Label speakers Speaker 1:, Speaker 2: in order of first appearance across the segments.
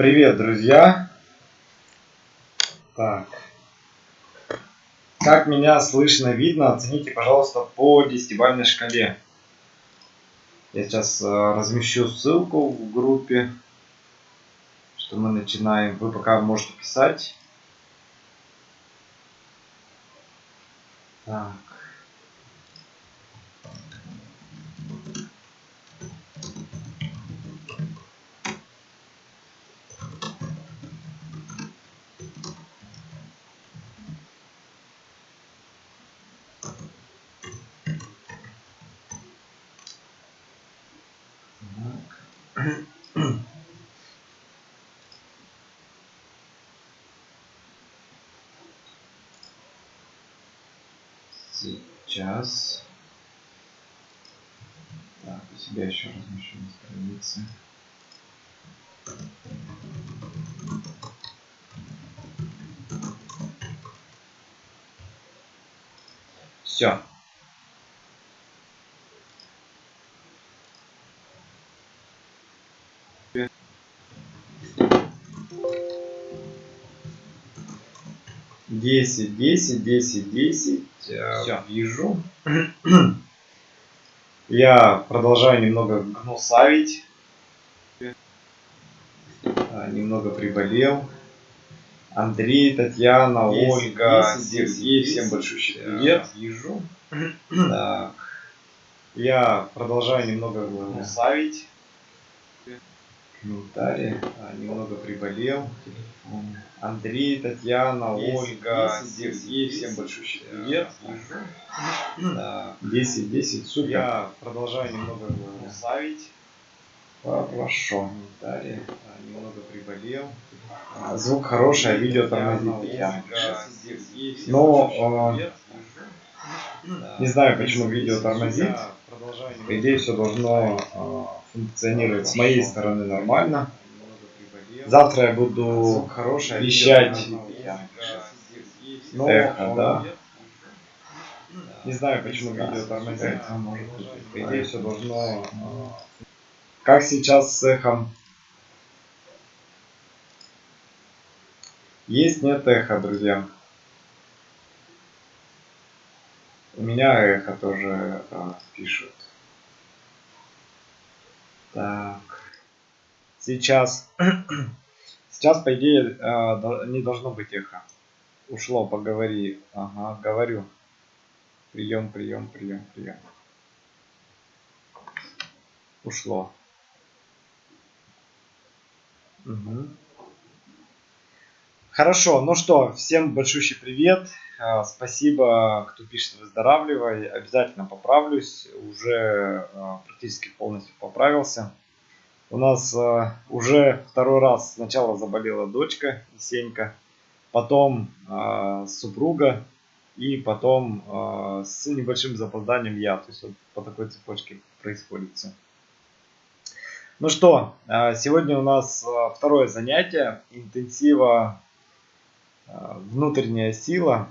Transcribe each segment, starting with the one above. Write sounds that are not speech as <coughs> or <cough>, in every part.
Speaker 1: Привет, друзья! Так. Как меня слышно, видно, оцените, пожалуйста, по десятибалльной шкале. Я сейчас э, размещу ссылку в группе, что мы начинаем. Вы пока можете писать. Так. Сейчас. Так, у себя еще размещу на странице. Все. Десять, десять, десять, десять. Все, вижу. Я продолжаю немного гнусавить. А, немного приболел. Андрей, Татьяна, 10, Ольга, 10, Сергей, 10, всем большой привет. Вижу. Так. Я продолжаю немного гнусавить. Комментарии. А, немного приболел. Андрей, Татьяна, 10, Ольга, 10, Сергей, всем большой привет. Да. 10, 10, супер. Я продолжаю немного славить. Хорошо. Комментарии. А, немного приболел. А, звук хороший, а видео тормозит, Татьяна. Но не знаю, почему видео тормозит. По идее, все должно функционирует с моей стороны нормально. Завтра я буду вещать эхо, да. Не знаю, почему видео тормозит. По идее, все должно... Как сейчас с эхом? Есть, нет эхо, друзья. У меня эхо тоже а, пишут. Так. Сейчас. <clears throat> Сейчас, по идее, э, не должно быть эхо. Ушло, поговори. Ага, говорю. Прием, прием, прием, прием. Ушло. Угу. Хорошо, ну что, всем большущий привет. Э, спасибо, кто пишет выздоравливай. Обязательно поправлюсь. Уже э, практически полностью поправился. У нас э, уже второй раз сначала заболела дочка Есенька, потом супруга и потом с небольшим запозданием я. То есть вот по такой цепочке происходит все. Ну что, сегодня у нас второе занятие интенсива внутренняя сила.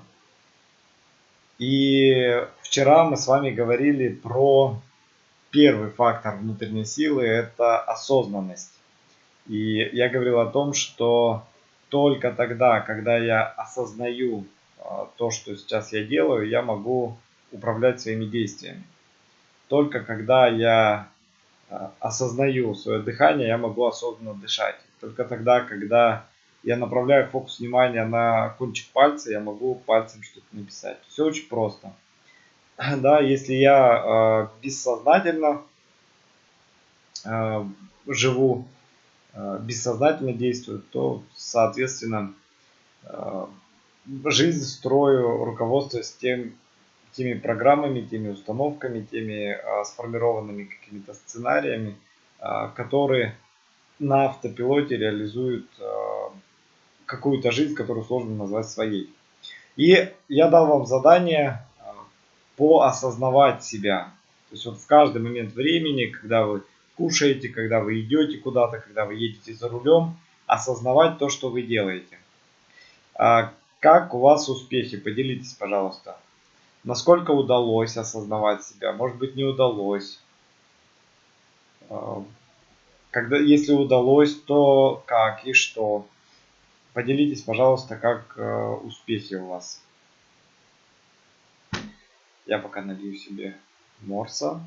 Speaker 1: И вчера мы с вами говорили про первый фактор внутренней силы, это осознанность. И я говорил о том, что только тогда, когда я осознаю а, то, что сейчас я делаю, я могу управлять своими действиями. Только когда я а, осознаю свое дыхание, я могу осознанно дышать. Только тогда, когда я направляю фокус внимания на кончик пальца, я могу пальцем что-то написать. Все очень просто. <clears throat> Да, если я э, бессознательно э, живу, э, бессознательно действую, то, соответственно, э, жизнь строю, руководствуясь тем, теми программами, теми установками, теми э, сформированными какими-то сценариями, э, которые на автопилоте реализуют э, какую-то жизнь, которую сложно назвать своей. И я дал вам задание а, поосознавать себя. То есть вот в каждый момент времени, когда вы кушаете, когда вы идете куда-то, когда вы едете за рулем, осознавать то, что вы делаете. А как у вас успехи? Поделитесь, пожалуйста. Насколько удалось осознавать себя? Может быть, не удалось. А, когда, если удалось, то как и что. Поделитесь, пожалуйста, как э, успехи у вас. Я пока налью себе морса.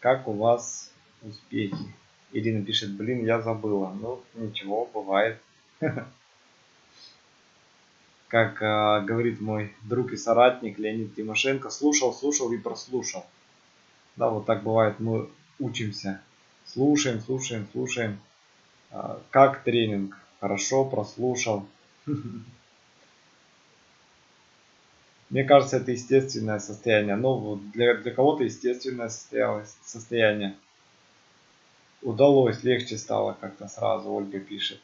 Speaker 1: Как у вас успехи? Ирина пишет, блин, я забыла. Ну, ничего, бывает. <laughs> Как э, говорит мой друг и соратник Леонид Тимошенко, слушал, слушал и прослушал. Да, вот так бывает, мы учимся. Слушаем, слушаем, слушаем. Э, как тренинг? Хорошо, прослушал. <laughs> Мне кажется, это естественное состояние. Ну, для, для кого-то естественное состояние. Удалось, легче стало как-то сразу, Ольга пишет.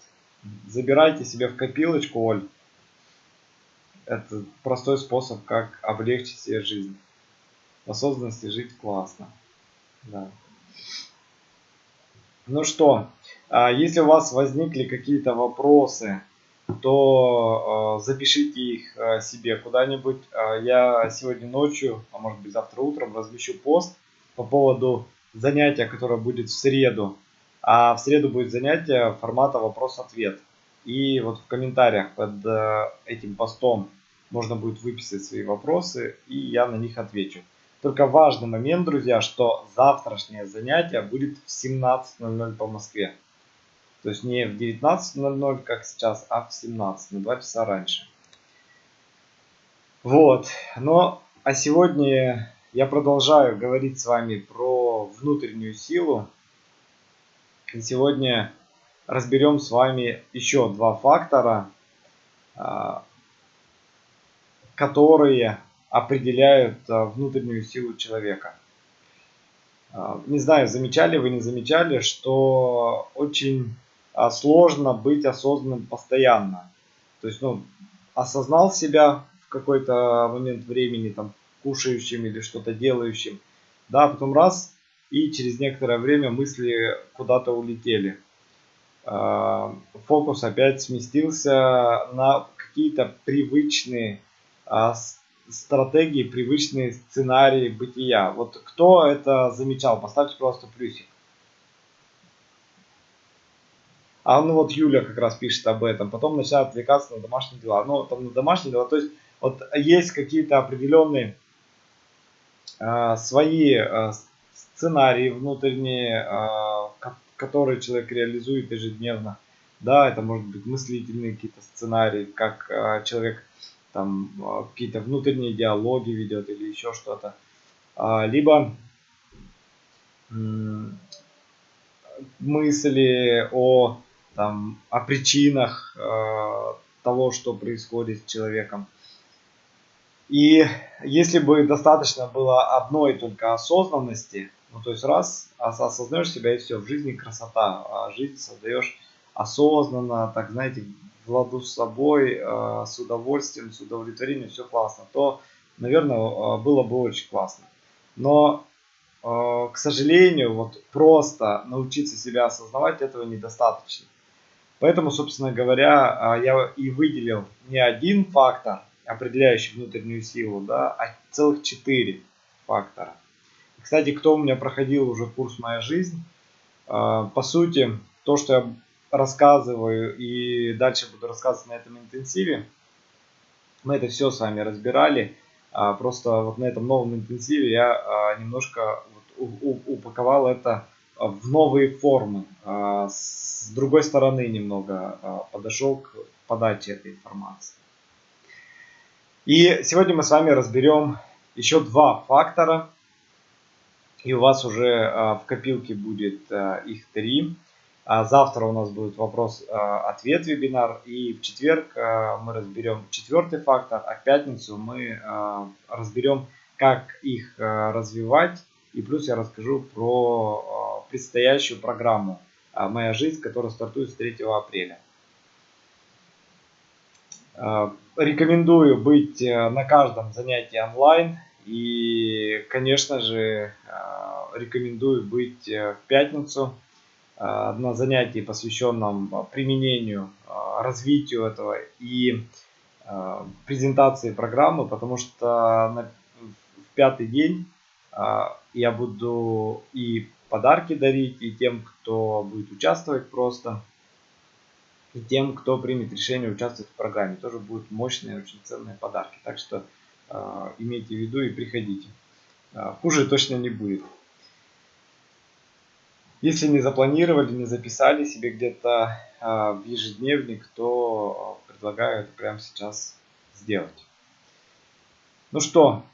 Speaker 1: Забирайте себе в копилочку, Оль. Это простой способ, как облегчить себе жизнь. В осознанности жить классно. Да. Ну что, а если у вас возникли какие-то вопросы, то э, запишите их э, себе куда-нибудь. Я сегодня ночью, а может быть завтра утром размещу пост по поводу занятия, которое будет в среду. А в среду будет занятие формата вопрос-ответ. И вот в комментариях под этим постом можно будет выписать свои вопросы, и я на них отвечу. Только важный момент, друзья, что завтрашнее занятие будет в 17.00 по Москве. То есть не в 19.00, как сейчас, а в 17, на 2 часа раньше. Вот. Но а сегодня я продолжаю говорить с вами про внутреннюю силу. И сегодня разберем с вами еще два фактора, а, которые определяют а, внутреннюю силу человека. А, не знаю, замечали вы, не замечали, что очень сложно быть осознанным постоянно. То есть, ну, осознал себя в какой-то момент времени, там, кушающим или что-то делающим, да, потом раз, и через некоторое время мысли куда-то улетели. А, фокус опять сместился на какие-то привычные а, стратегии, привычные сценарии бытия. Вот кто это замечал, поставьте просто плюсик. А ну вот Юля как раз пишет об этом. Потом начинает отвлекаться на домашние дела. Ну, там на домашние дела. То есть, вот есть какие-то определенные э, свои э, сценарии внутренние, э, которые человек реализует ежедневно. Да, это может быть мыслительные какие-то сценарии, как э, человек там э, какие-то внутренние диалоги ведет или еще что-то. Э, либо э, мысли о там, о причинах э, того, что происходит с человеком. И если бы достаточно было одной только осознанности, ну то есть раз осознаешь себя и все, в жизни красота, а жизнь создаешь осознанно, так знаете, в ладу с собой, э, с удовольствием, с удовлетворением, все классно, то, наверное, э, было бы очень классно. Но, э, к сожалению, вот просто научиться себя осознавать этого недостаточно. Поэтому, собственно говоря, а, я и выделил не один фактор, определяющий внутреннюю силу, да, а целых четыре фактора. Кстати, кто у меня проходил уже курс «Моя жизнь», а, по сути, то, что я рассказываю и дальше буду рассказывать на этом интенсиве, мы это все с вами разбирали. А, просто вот на этом новом интенсиве я немножко упаковал это в новые формы. С другой стороны немного подошел к подаче этой информации. И сегодня мы с вами разберем еще два фактора. И у вас уже а, в копилке будет их три. Завтра у нас будет вопрос-ответ вебинар. И в четверг мы разберем четвертый фактор, а в пятницу мы разберем, как их развивать. И плюс я расскажу про предстоящую программу а, «Моя жизнь», которая стартует с 3 апреля. Рекомендую быть э, на каждом занятии онлайн. И, конечно же, а, рекомендую быть э, в пятницу. на занятии, посвященном применению, развитию этого и презентации программы, потому что на, пятый день я буду и подарки дарить, и тем, кто будет участвовать просто, тем, кто примет решение участвовать в программе. Тоже будут мощные, очень ценные подарки. Так что э, имейте в виду и приходите. Э, хуже точно не будет. Если не запланировали, не записали себе где-то э, в ежедневник, то предлагаю это прямо сейчас сделать. Ну что,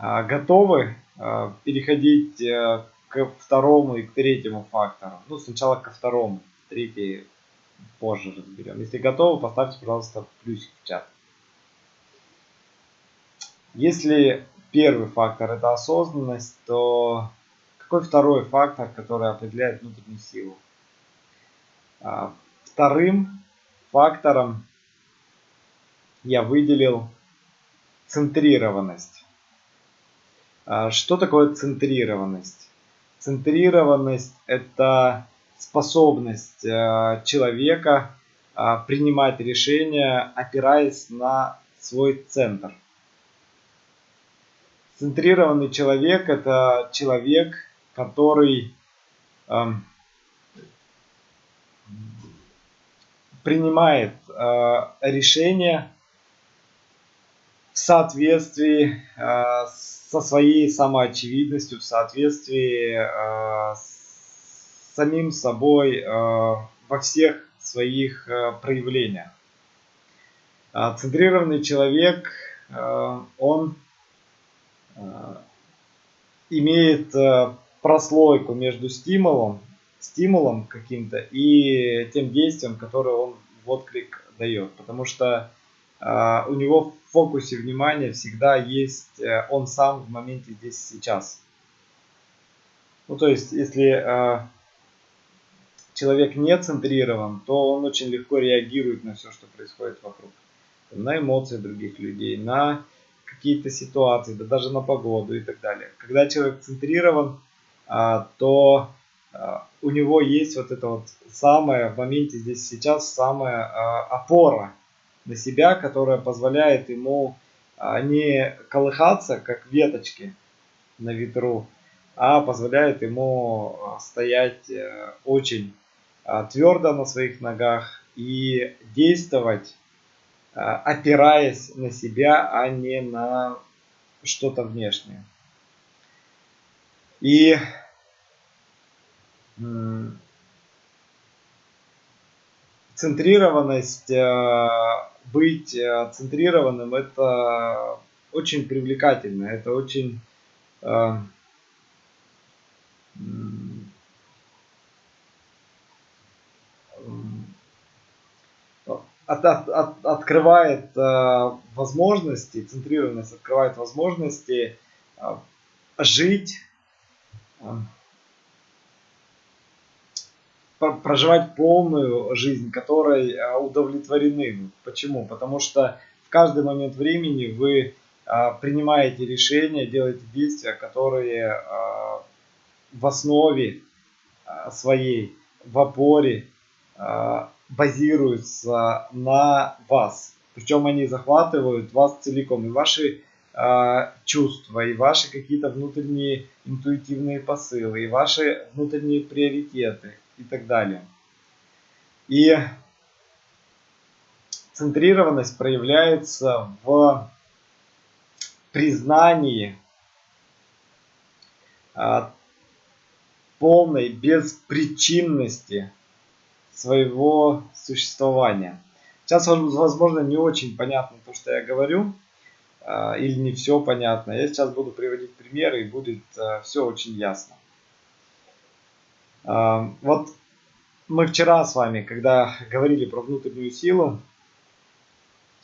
Speaker 1: э, готовы э, переходить э, к второму и к третьему фактору. Ну, сначала ко второму, третий позже разберем. Если готовы, поставьте, пожалуйста, плюсик в чат. Если первый фактор это осознанность, то какой второй фактор, который определяет внутреннюю силу? А, вторым фактором я выделил центрированность. А, что такое центрированность? Центрированность – это способность э, человека э, принимать решения, опираясь на свой центр. Центрированный человек – это человек, который эм, принимает э, решения в соответствии с со своей самоочевидностью, в соответствии э, с самим собой э, во всех своих э, проявлениях. А центрированный человек, э, он имеет прослойку между стимулом, стимулом каким-то и тем действием, которое он в отклик дает. Потому что у него в фокусе внимания всегда есть он сам в моменте здесь сейчас. Ну, то есть, если человек не центрирован, то он очень легко реагирует на все, что происходит вокруг. На эмоции других людей, на какие-то ситуации, да даже на погоду и так далее. Когда человек центрирован, э, то э, у него есть вот это вот самое в моменте здесь сейчас самая э, опора на себя, которая позволяет ему а, не колыхаться, как веточки на ветру, а позволяет ему а, стоять э, очень а, твердо на своих ногах и действовать, опираясь на себя, а не на что-то внешнее. И центрированность быть э, центрированным это очень привлекательно, это очень от, от, от, открывает э, возможности, центрированность открывает возможности э, жить э, проживать полную жизнь, которой а, удовлетворены. Почему? Потому что в каждый момент времени вы а, принимаете решения, делаете действия, которые а, в основе своей, в опоре базируются на вас. Причем они захватывают вас целиком. И ваши чувства, и ваши какие-то внутренние интуитивные посылы, и ваши внутренние приоритеты – и так далее. И центрированность проявляется в признании а, полной беспричинности своего существования. Сейчас, возможно, не очень понятно то, что я говорю, а, или не все понятно. Я сейчас буду приводить примеры, и будет а, все очень ясно. Вот мы вчера с вами, когда <laughs> говорили про внутреннюю силу,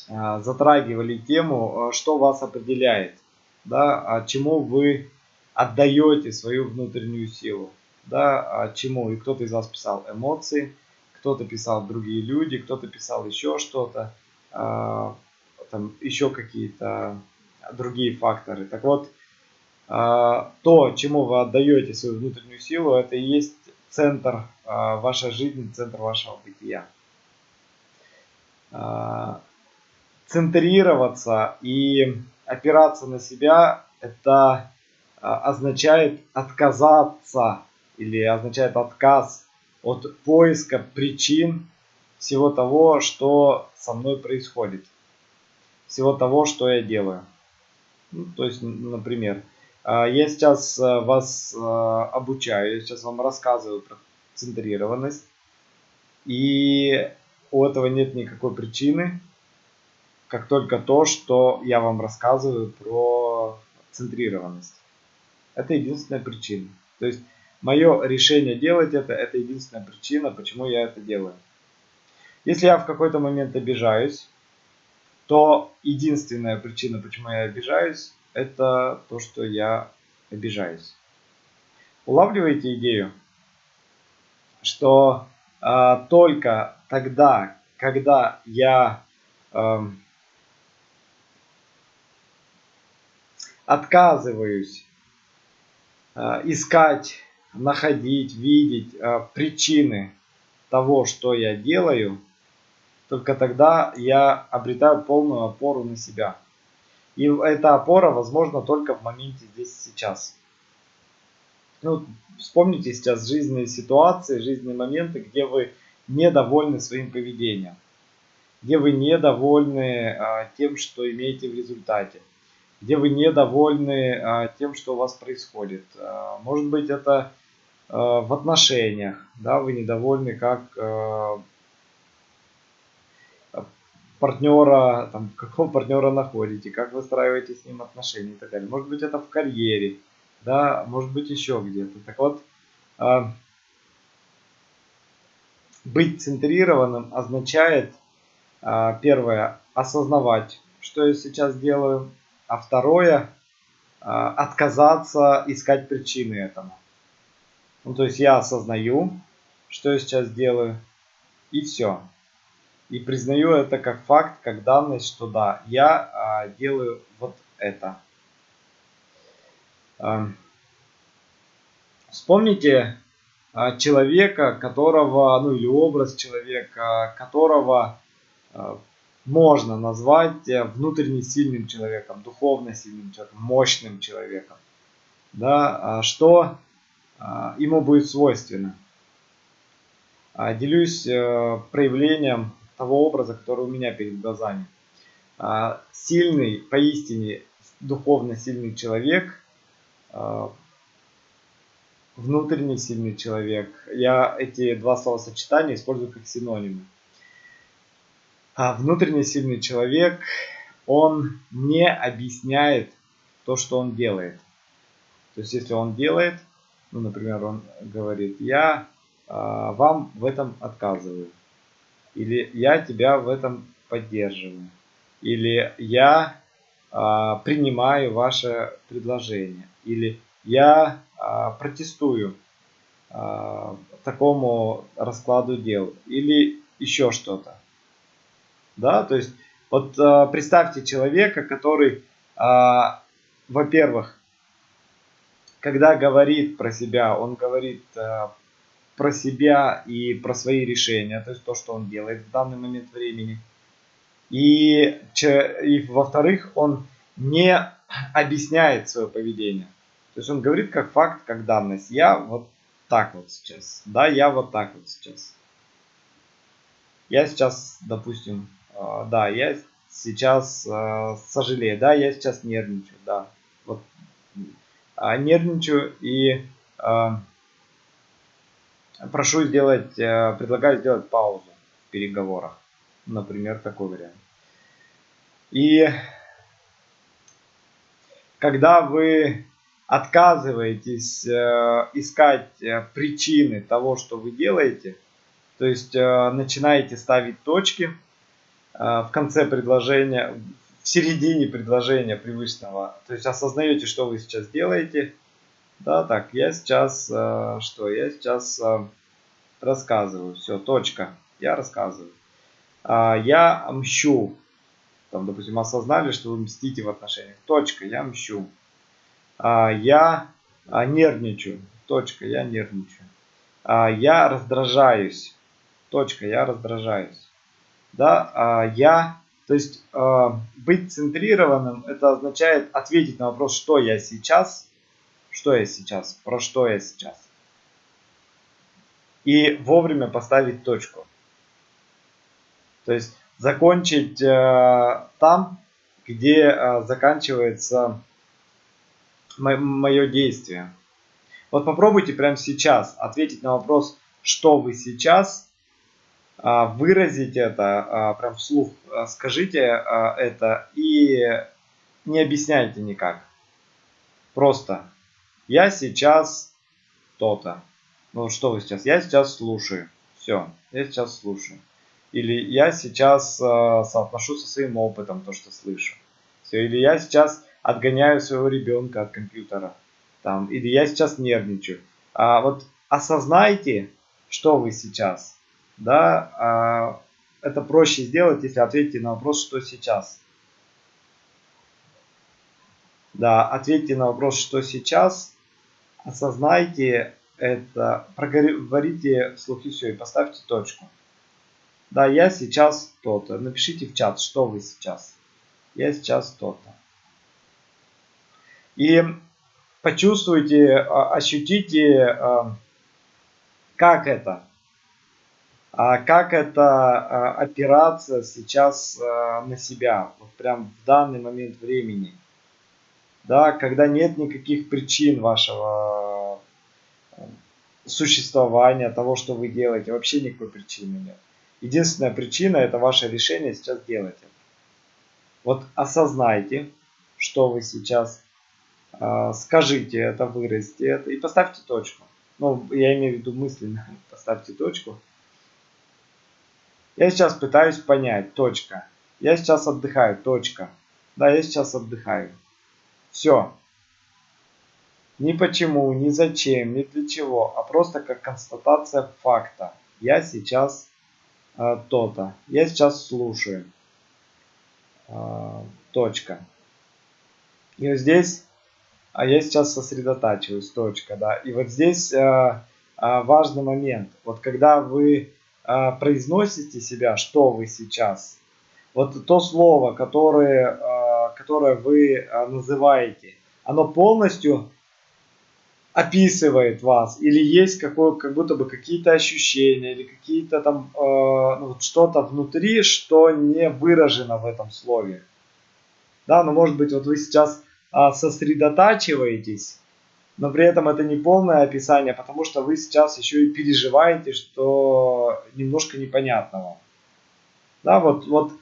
Speaker 1: а, затрагивали тему, а, что вас определяет, да, а чему вы отдаете свою внутреннюю силу, да, а чему. И кто-то из вас писал эмоции, кто-то писал другие люди, кто-то писал еще что-то, там еще какие-то другие факторы. Так вот, то, чему вы отдаете свою внутреннюю силу, это и есть центр а, вашей жизни, центр вашего бытия. А, центрироваться и опираться на себя, это а, означает отказаться или означает отказ от поиска причин всего того, что со мной происходит, всего того, что я делаю. Ну, то есть, например, а, я сейчас а, вас обучаю, я сейчас вам рассказываю про центрированность, и у этого нет никакой причины, как только то, что я вам рассказываю про центрированность. Это единственная причина. То есть мое решение делать это, это единственная причина, почему я это делаю. Если я в какой-то момент обижаюсь, то единственная причина, почему я обижаюсь, это то, что я обижаюсь. Улавливаете идею, что э, только тогда, когда я э, отказываюсь Э, искать, находить, видеть э, причины того, что я делаю, только тогда я обретаю полную опору на себя. И эта опора возможна только в моменте здесь сейчас. Ну, вспомните сейчас жизненные ситуации, жизненные моменты, где вы недовольны своим поведением, где вы недовольны а, тем, что имеете в результате где вы недовольны а, тем, что у вас происходит. А, может быть, это в отношениях, да, вы недовольны, как а, партнера, там, <laughs> какого партнера находите, как выстраиваете с ним отношения и так далее. Может быть, это в карьере, да, может быть, еще где-то. Так вот, а, быть центрированным означает, первое, осознавать, что я сейчас делаю, а второе отказаться искать причины этому. Ну, то есть я осознаю, что я сейчас делаю, и все. И признаю это как факт, как данность, что да, я а, делаю вот это. А, вспомните а, человека, которого, ну или образ человека, которого а, можно назвать э, внутренне сильным человеком, духовно сильным человеком, мощным человеком. Да, а что ему будет свойственно. А, делюсь э, проявлением того образа, который у меня перед глазами. Сильный, поистине духовно сильный человек, внутренне сильный человек. Я эти два словосочетания использую как синонимы. А внутренне сильный человек, он не объясняет то, что он делает. То есть, если он делает, ну, например, он говорит, я а, вам в этом отказываю. Или я тебя в этом поддерживаю. Или я а, принимаю ваше предложение. Или я а, протестую а, такому раскладу дел. Или еще что-то да, то есть вот э, представьте человека, который, э, во-первых, когда говорит про себя, он говорит э, про себя и про свои решения, то есть то, что он делает в данный момент времени. И, и во-вторых, он не объясняет свое поведение. То есть он говорит как факт, как данность. Я вот так вот сейчас. Да, я вот так вот сейчас. Я сейчас, допустим, а, да, я сейчас э, сожалею, да, я сейчас нервничаю, да, нервничаю и э, прошу сделать, э, предлагаю сделать паузу в переговорах, например, такой вариант. И когда вы отказываетесь искать причины того, что вы делаете, то есть начинаете ставить точки, а, в конце предложения, в середине предложения привычного. То есть осознаете, что вы сейчас делаете. Да, так, я сейчас, а, что, я сейчас а, рассказываю. Все, точка. Я рассказываю. Я мщу. Там, допустим, осознали, что вы мстите в отношениях. Точка, я мщу. Я нервничаю. Точка, я нервничаю. Я раздражаюсь. Точка. Я раздражаюсь. Да, я, то есть быть центрированным, это означает ответить на вопрос, что я сейчас, что я сейчас, про что я сейчас. И вовремя поставить точку. То есть закончить э, там, где э, заканчивается мое действие. Вот попробуйте прямо сейчас ответить на вопрос, что вы сейчас, э, выразить это э, прям вслух, э, скажите это и не объясняйте никак. Просто я сейчас то-то. Ну что вы сейчас? Я сейчас слушаю. Все, я сейчас слушаю. Или я сейчас соотношу со своим опытом то, что слышу. Все. Или я сейчас отгоняю своего ребенка от компьютера. Там. Или я сейчас нервничаю. А вот осознайте, что вы сейчас. Да, а, это проще сделать, если ответите на вопрос, что сейчас. Да, ответьте на вопрос, что сейчас. Осознайте это, проговорите вслух и все, и поставьте точку. Да, я сейчас то-то. Напишите в чат, что вы сейчас. Я сейчас то-то. И почувствуйте, а, ощутите, а, как это. А как эта операция сейчас на себя, вот прям в данный момент времени. Да, когда нет никаких причин вашего существования, того, что вы делаете, вообще никакой причины нет. Единственная причина это ваше решение сейчас делать это. Вот осознайте, что вы сейчас, скажите это, выразите это и поставьте точку. Ну, я имею в виду мысленно, <laughs> поставьте точку. Я сейчас пытаюсь понять, точка. Я сейчас отдыхаю, точка. Да, я сейчас отдыхаю. Все. Ни почему, ни зачем, ни для чего, а просто как констатация факта. Я сейчас а, то-то. Я сейчас слушаю. А, точка. И вот здесь, а я сейчас сосредотачиваюсь, точка, да. И вот здесь а, а, важный момент. Вот когда вы а, произносите себя, что вы сейчас, вот то слово, которое, а, которое вы а, называете, оно полностью описывает вас, или есть какое, как будто бы какие-то ощущения, или какие-то там э, ну, что-то внутри, что не выражено в этом слове. Да, но может быть вот вы сейчас э, сосредотачиваетесь, но при этом это не полное описание, потому что вы сейчас еще и переживаете, что немножко непонятного. Да, вот, вот э,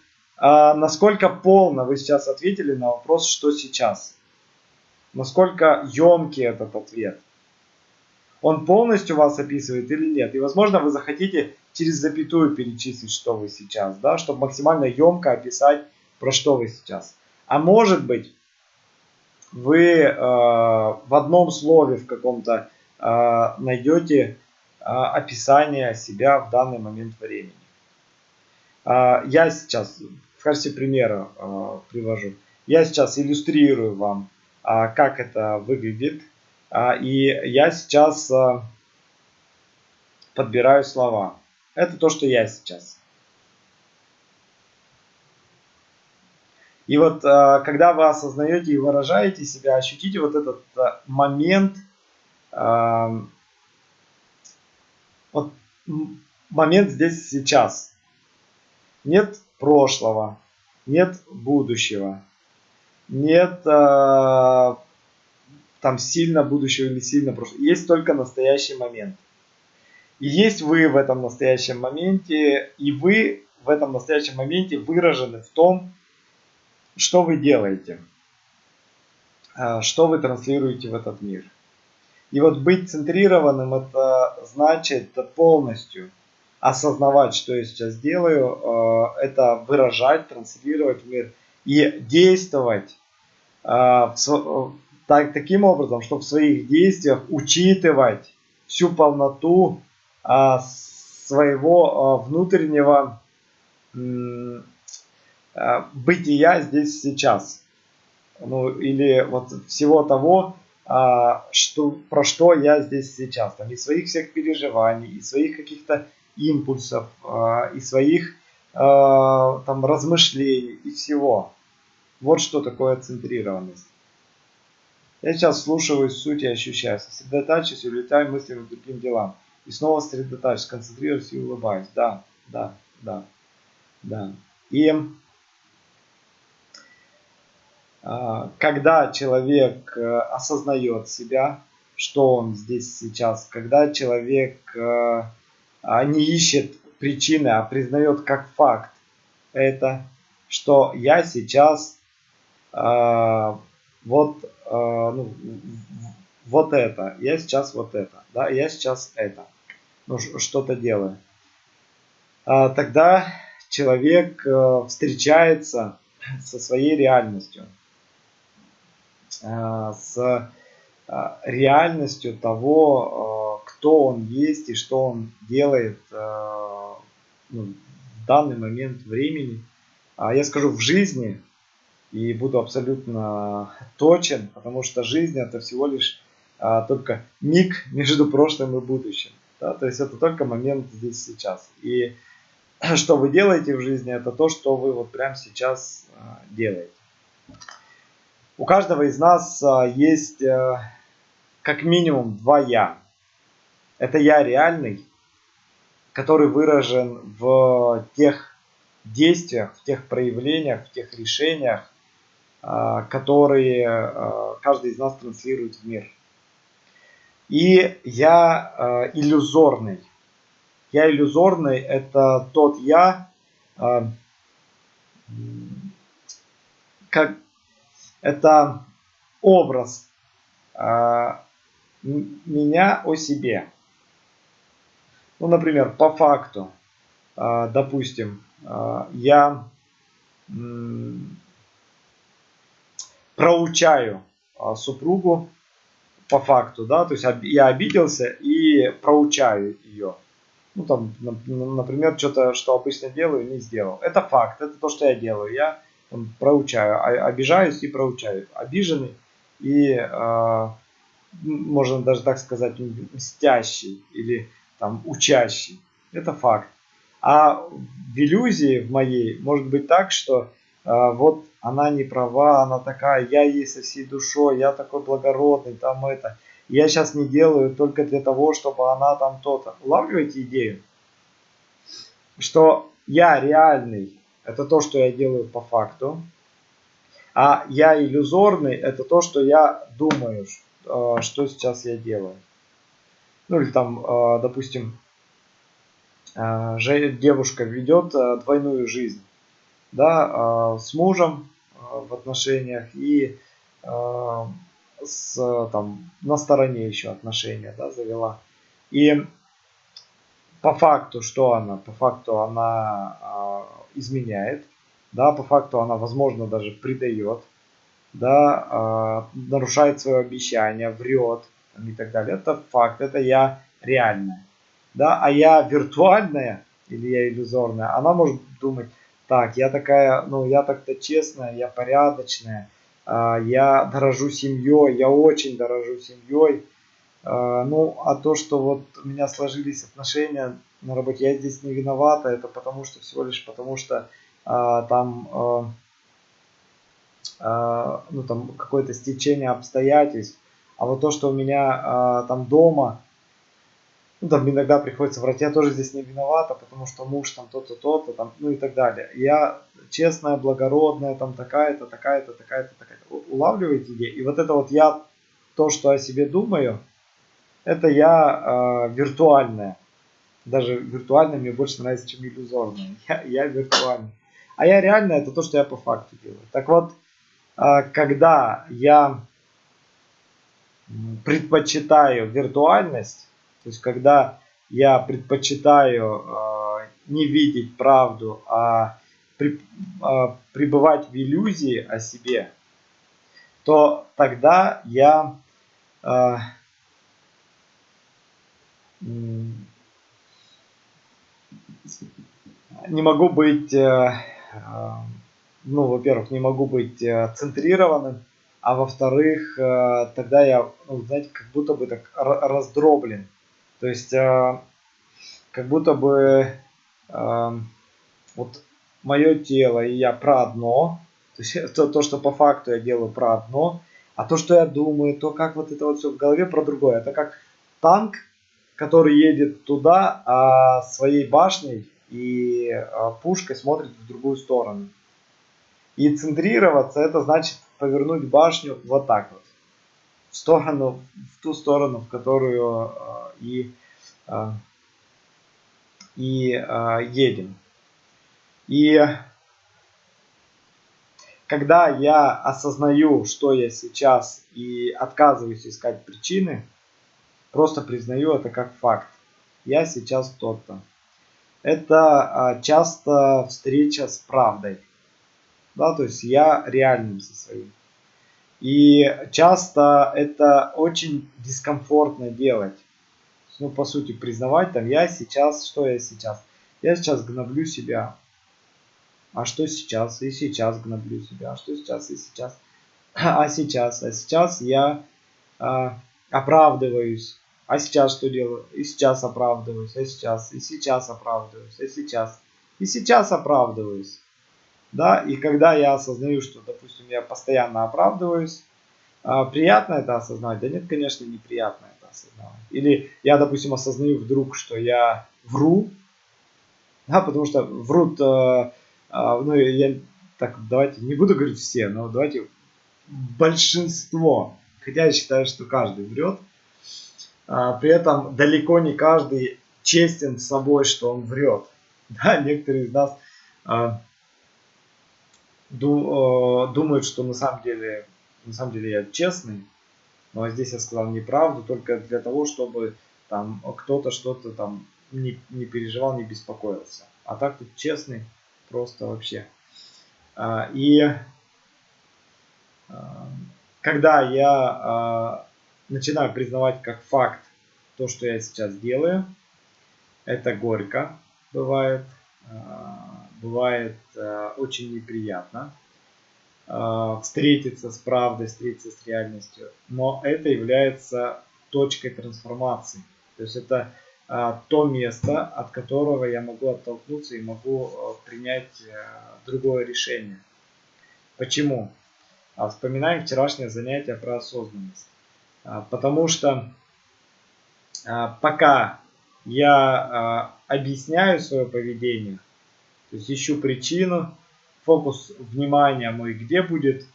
Speaker 1: насколько полно вы сейчас ответили на вопрос, что сейчас насколько емкий этот ответ. Он полностью вас описывает или нет. И возможно вы захотите через запятую перечислить, что вы сейчас, да, чтобы максимально емко описать, про что вы сейчас. А может быть, вы э, в одном слове в каком-то э, найдете э, описание себя в данный момент времени. Э, я сейчас в качестве примера э, привожу. Я сейчас иллюстрирую вам а, как это выглядит. А, и я сейчас а, подбираю слова. Это то, что я сейчас. И вот когда вы осознаете и выражаете себя, ощутите вот этот момент, вот момент здесь сейчас. Нет прошлого, нет будущего нет там сильно будущего или сильно прошлого. Есть только настоящий момент. И есть вы в этом настоящем моменте, и вы в этом настоящем моменте выражены в том, что вы делаете, э, что вы транслируете в этот мир. И вот быть центрированным, это значит полностью осознавать, что я сейчас делаю, э, это выражать, транслировать в мир и действовать а, так, таким образом, чтобы в своих действиях учитывать всю полноту а, своего а, внутреннего бытия здесь сейчас. Ну, или вот всего того, а, что, про что я здесь сейчас. Там, из своих всех переживаний, из своих каких-то импульсов, а, из своих а, там размышлений и всего. Вот что такое центрированность. Я сейчас слушаю суть и ощущаю. Сосредотачиваюсь и улетаю мыслями к другим делам. И снова сосредотачиваюсь, концентрируюсь и улыбаюсь. Да, да, да, да. И когда человек э, осознает себя, что он здесь сейчас, когда человек э, а, не ищет причины, а признает как факт это, что я сейчас а, вот, ну, вот это, я сейчас вот это, да, я сейчас это, ну, что-то делаю. Тогда человек э, встречается со своей реальностью. Э, с э, реальностью того, э, кто он есть и что он делает ну, в данный момент времени. А я скажу в жизни и буду абсолютно точен, потому что жизнь это всего лишь только миг между прошлым и будущим. Да? То есть это только момент здесь сейчас. И <clears throat> что вы делаете в жизни, это то, что вы вот прямо сейчас делаете. У каждого из нас а, есть э, как минимум два «я». Это «я» реальный, который выражен в тех действиях, в тех проявлениях, в тех решениях, а, которые а, каждый из нас транслирует в мир. И я иллюзорный. Я иллюзорный – это тот я, как, это образ э, меня о себе. Ну, например, по факту, э, допустим, э, я э, проучаю э, супругу по факту, да, то есть я обиделся и проучаю ее. Ну, там, например, что-то, что обычно делаю, не сделал. Это факт, это то, что я делаю. Я проучаю, а, обижаюсь и проучаю. Обиженный и, э, можно даже так сказать, мстящий или там учащий. Это факт. А в иллюзии в моей может быть так, что э, вот она не права, она такая, я ей со всей душой, я такой благородный, там это. Я сейчас не делаю только для того, чтобы она там то-то. Улавливаете идею? Что я реальный это то, что я делаю по факту. А я иллюзорный, это то, что я думаю, э, что сейчас я делаю. Ну или там, э, допустим, э, девушка ведет двойную жизнь. Да, с мужем в отношениях и с, там, на стороне еще отношения да, завела. И по факту, что она? По факту она изменяет, да, по факту она, возможно, даже предает, да, э, нарушает свое обещание, врет и так далее. Это факт, это я реальная. Да, а я виртуальная или я иллюзорная, она может думать, так, я такая, ну, я так-то честная, я порядочная, э, я дорожу семьей, я очень дорожу семьей. Э, ну, а то, что вот у меня сложились отношения на работе. Я здесь не виновата, это потому что всего лишь потому что а, там, а, а, ну, там какое-то стечение обстоятельств. А вот то, что у меня а, там дома, ну, там иногда приходится врать, я тоже здесь не виновата, потому что муж там то-то, то-то, там, ну и так далее. Я честная, благородная, там такая-то, такая-то, такая-то, такая-то. Улавливаете идею? И вот это вот я, то, что о себе думаю, это я э, виртуальная даже виртуальный мне больше нравится, чем иллюзорный. Я, я виртуальный. А я реально это то, что я по факту делаю. Так вот, а, когда я предпочитаю виртуальность, то есть когда я предпочитаю а, не видеть правду, а, а пребывать в иллюзии о себе, то тогда я не могу быть, э, э, ну, во-первых, не могу быть э, центрированным, а во-вторых, тогда я, ну, знаете, как будто бы так раздроблен. То есть, как будто бы вот мое тело и я про одно, то есть <laughs> то, то, что по факту я делаю про одно, а то, что я думаю, то, как вот это вот все в голове про другое. Это как танк, который едет туда, а своей башней и пушкой смотрит в другую сторону. И центрироваться, это значит повернуть башню вот так вот. В сторону, в ту сторону, в которую э, и, э, и едем. И когда я осознаю, что я сейчас и отказываюсь искать причины, просто признаю это как факт. Я сейчас тот-то. Это часто встреча с правдой да, то есть я реальным со своим. И часто это очень дискомфортно делать. Ну, по сути, признавать, там, я сейчас, что я сейчас? Я сейчас гноблю себя. А что сейчас? И сейчас гноблю себя. А что сейчас? И сейчас. А сейчас? А сейчас я а, оправдываюсь. А сейчас что делаю? И сейчас оправдываюсь. А сейчас? И сейчас оправдываюсь. А сейчас? И сейчас оправдываюсь да, и когда я осознаю, что, допустим, я постоянно оправдываюсь, а, приятно это осознать? Да нет, конечно, неприятно это осознавать. Или я, допустим, осознаю вдруг, что я вру, да, потому что врут, э, э, ну, я так, давайте, не буду говорить все, но давайте большинство, хотя я считаю, что каждый врет, при этом далеко не каждый честен с собой, что он врет. <laughs> Да, некоторые из нас а, Э, думают, что на самом деле, на самом деле я честный, но здесь я сказал неправду только для того, чтобы там кто-то что-то там не, не переживал, не беспокоился. А так тут честный просто вообще. А, и а, когда я а, начинаю признавать как факт то, что я сейчас делаю, это горько бывает, бывает э, очень неприятно э, встретиться с правдой, встретиться с реальностью, но это является точкой трансформации. То есть это то место, от которого я могу оттолкнуться и могу принять другое решение. Почему? А вспоминаем вчерашнее занятие про осознанность. Потому что пока я объясняю свое поведение, то есть ищу причину, фокус внимания мой где будет?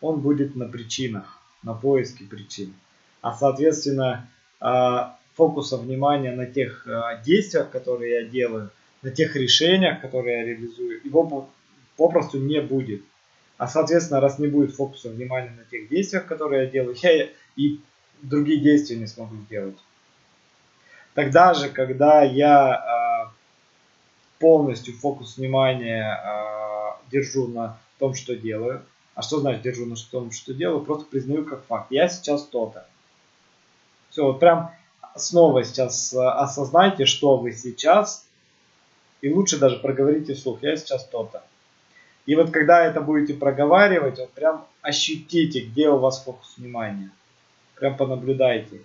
Speaker 1: Он будет на причинах, на поиске причин. А соответственно, а, фокуса внимания на тех а, действиях, которые я делаю, на тех решениях, которые я реализую, его попросту не будет. А соответственно, раз не будет фокуса внимания на тех действиях, которые я делаю, <laughs> я и другие действия не смогу сделать. Тогда же, когда я а, полностью фокус внимания э, держу на том, что делаю. А что значит держу на том, что делаю? Просто признаю как факт. Я сейчас то-то. Все, вот прям снова сейчас а, осознайте, что вы сейчас. И лучше даже проговорите вслух. Я сейчас то-то. И вот когда это будете проговаривать, вот прям ощутите, где у вас фокус внимания. Прям понаблюдайте.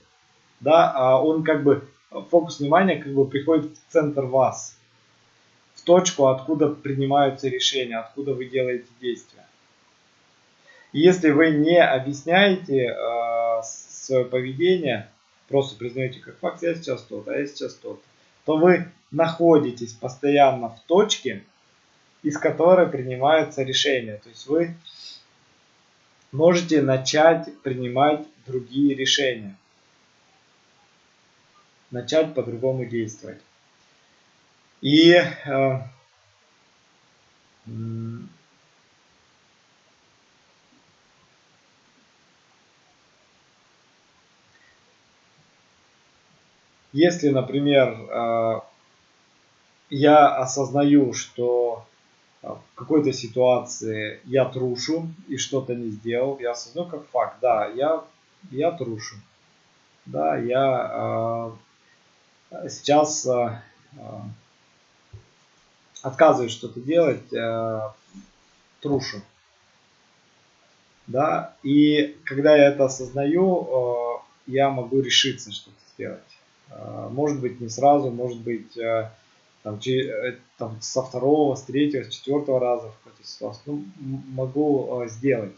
Speaker 1: Да, а он как бы, фокус внимания как бы приходит в центр вас точку, откуда принимаются решения, откуда вы делаете действия. если вы не объясняете э, свое поведение, просто признаете как факт, я сейчас тот, а я сейчас тот, то вы находитесь постоянно в точке, из которой принимаются решения. То есть вы можете начать принимать другие решения. Начать по-другому действовать. И э, если, например, э, я осознаю, что в какой-то ситуации я трушу и что-то не сделал, я осознаю как факт, да, я, я трушу, да, я э, сейчас э, отказываюсь что-то делать, э, трушу. Да, и когда я это осознаю, я могу решиться что-то сделать. Может быть не сразу, может быть там, там, со второго, с третьего, с четвертого раза в какой-то ситуации. Ну, могу сделать.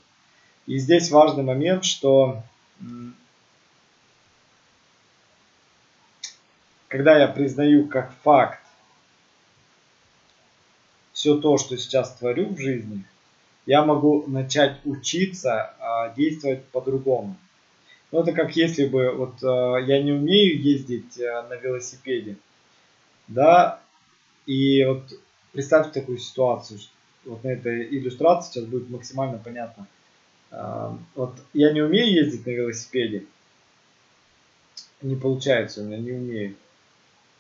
Speaker 1: И здесь важный момент, что когда я признаю как факт все то, что сейчас творю в жизни, я могу начать учиться а, действовать по-другому. Ну, это как если бы вот а, я не умею ездить а, на велосипеде, да, и вот представьте такую ситуацию, вот на этой иллюстрации сейчас будет максимально понятно. А, вот я не умею ездить на велосипеде, не получается у меня, не умею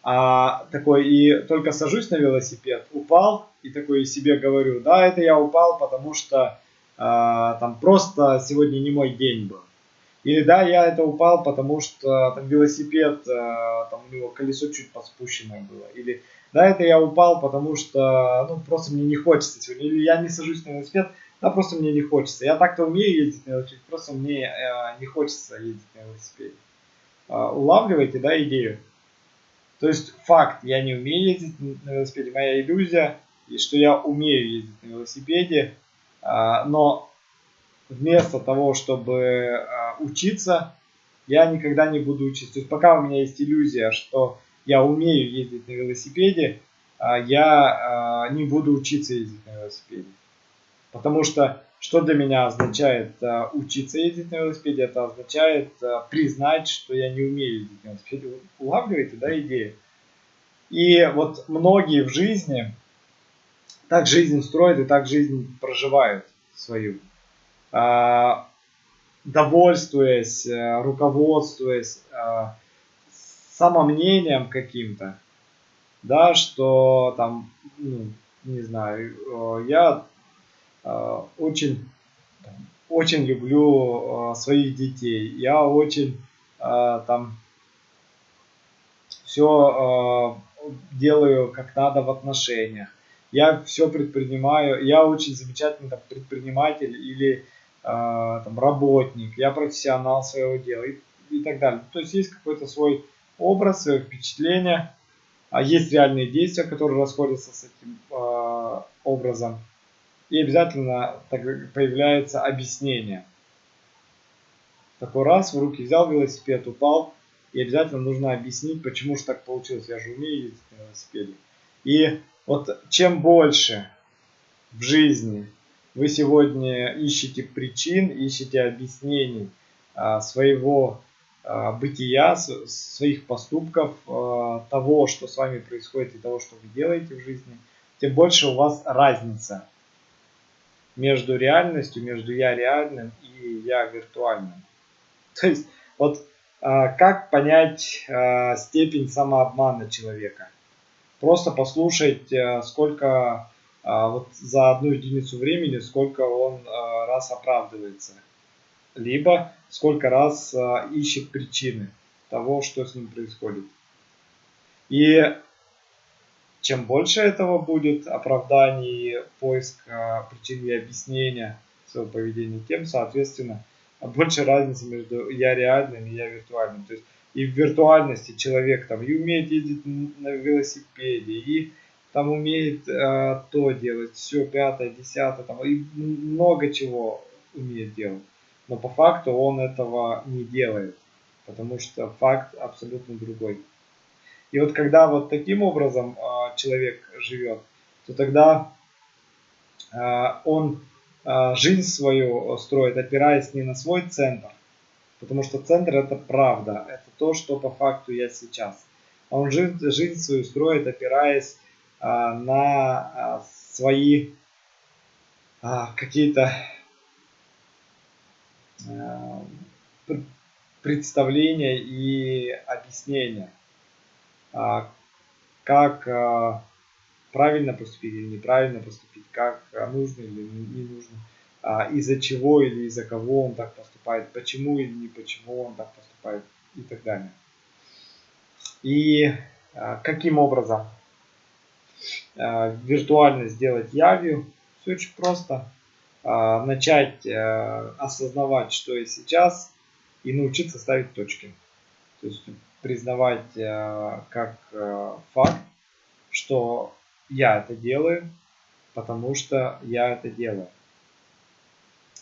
Speaker 1: а, такой и только сажусь на велосипед, упал и такой себе говорю, да, это я упал, потому что а, там просто сегодня не мой день был. Или да, я это упал, потому что там велосипед, а, там у него колесо чуть поспущенное было. Или да, это я упал, потому что ну просто мне не хочется сегодня. Или я не сажусь на велосипед, да, просто мне не хочется. Я так-то умею ездить на велосипеде, просто мне э, не хочется ездить на велосипеде. Э, улавливаете, да, идею? То есть факт, я не умею ездить на велосипеде, моя иллюзия, и что я умею ездить на велосипеде, а, но вместо того, чтобы а, учиться, я никогда не буду учиться. То есть пока у меня есть иллюзия, что я умею ездить на велосипеде, а, я не буду учиться ездить на велосипеде. Потому что что для меня означает uh, учиться ездить на велосипеде? Это означает признать, что я не умею ездить на велосипеде. Улавливаете, да, идею? И вот многие в жизни так жизнь строят и так жизнь проживают свою. Довольствуясь, руководствуясь самомнением каким-то, да, что там, ну, не знаю, я Э, очень, очень люблю э, своих детей. Я очень э, там все делаю как надо в отношениях. Я все предпринимаю. Я очень замечательный там, предприниматель или там, работник. Я профессионал своего дела и, и так далее. То есть есть какой-то свой образ, свое впечатление. А есть реальные действия, которые расходятся с этим э, образом и обязательно появляется объяснение. Такой раз в руки взял велосипед, упал, и обязательно нужно объяснить, почему же так получилось. Я же умею ездить на велосипеде. И вот чем больше в жизни вы сегодня ищете причин, ищете объяснений а, своего бытия, своих поступков, а, того, что с вами происходит и того, что вы делаете в жизни, тем больше у вас разница между реальностью, между я реальным и я виртуальным. <laughs> То есть, вот а, как понять степень самообмана человека? Просто послушать, сколько вот за одну единицу времени, сколько он раз оправдывается. Либо сколько раз ищет причины того, что с ним происходит. И чем больше этого будет оправданий, поиск причин и объяснения своего поведения, тем, соответственно, больше разницы между я реальным и я виртуальным. То есть и в виртуальности человек там и умеет ездить на велосипеде, и там умеет э, то делать, все, пятое, десятое, там, и много чего умеет делать. Но по факту он этого не делает, потому что факт абсолютно другой. И вот когда вот таким образом э, человек живет, то тогда э, он э, жизнь свою строит, опираясь не на свой центр, потому что центр это правда, это то, что по факту я сейчас. А он жизнь, жизнь свою строит, опираясь э, на э, свои э, какие-то э, представления и объяснения. А, как а, правильно поступить или неправильно поступить, как а, нужно или не нужно, из-за чего или из-за кого он так поступает, почему или не почему он так поступает и так далее. И каким образом виртуально сделать явью, все очень просто. А, начать а, осознавать, что я сейчас, и научиться ставить точки. То есть признавать а, как а, факт, что я это делаю, потому что я это делаю.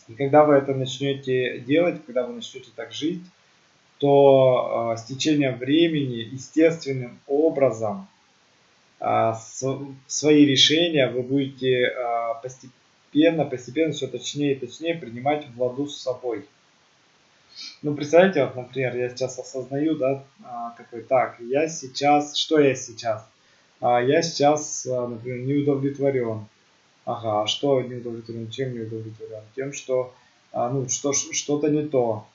Speaker 1: И когда вы это начнете делать, когда вы начнете так жить, то э, с течением времени естественным образом э, с, свои решения вы будете э, постепенно, постепенно все точнее и точнее принимать в ладу с собой. Ну, представляете, вот, например, я сейчас осознаю, да, такой, так, я сейчас, что я сейчас? Я сейчас, например, не удовлетворен Ага, а что не удовлетворен? Чем не удовлетворен? Тем, что а, ну, что, что-то не то.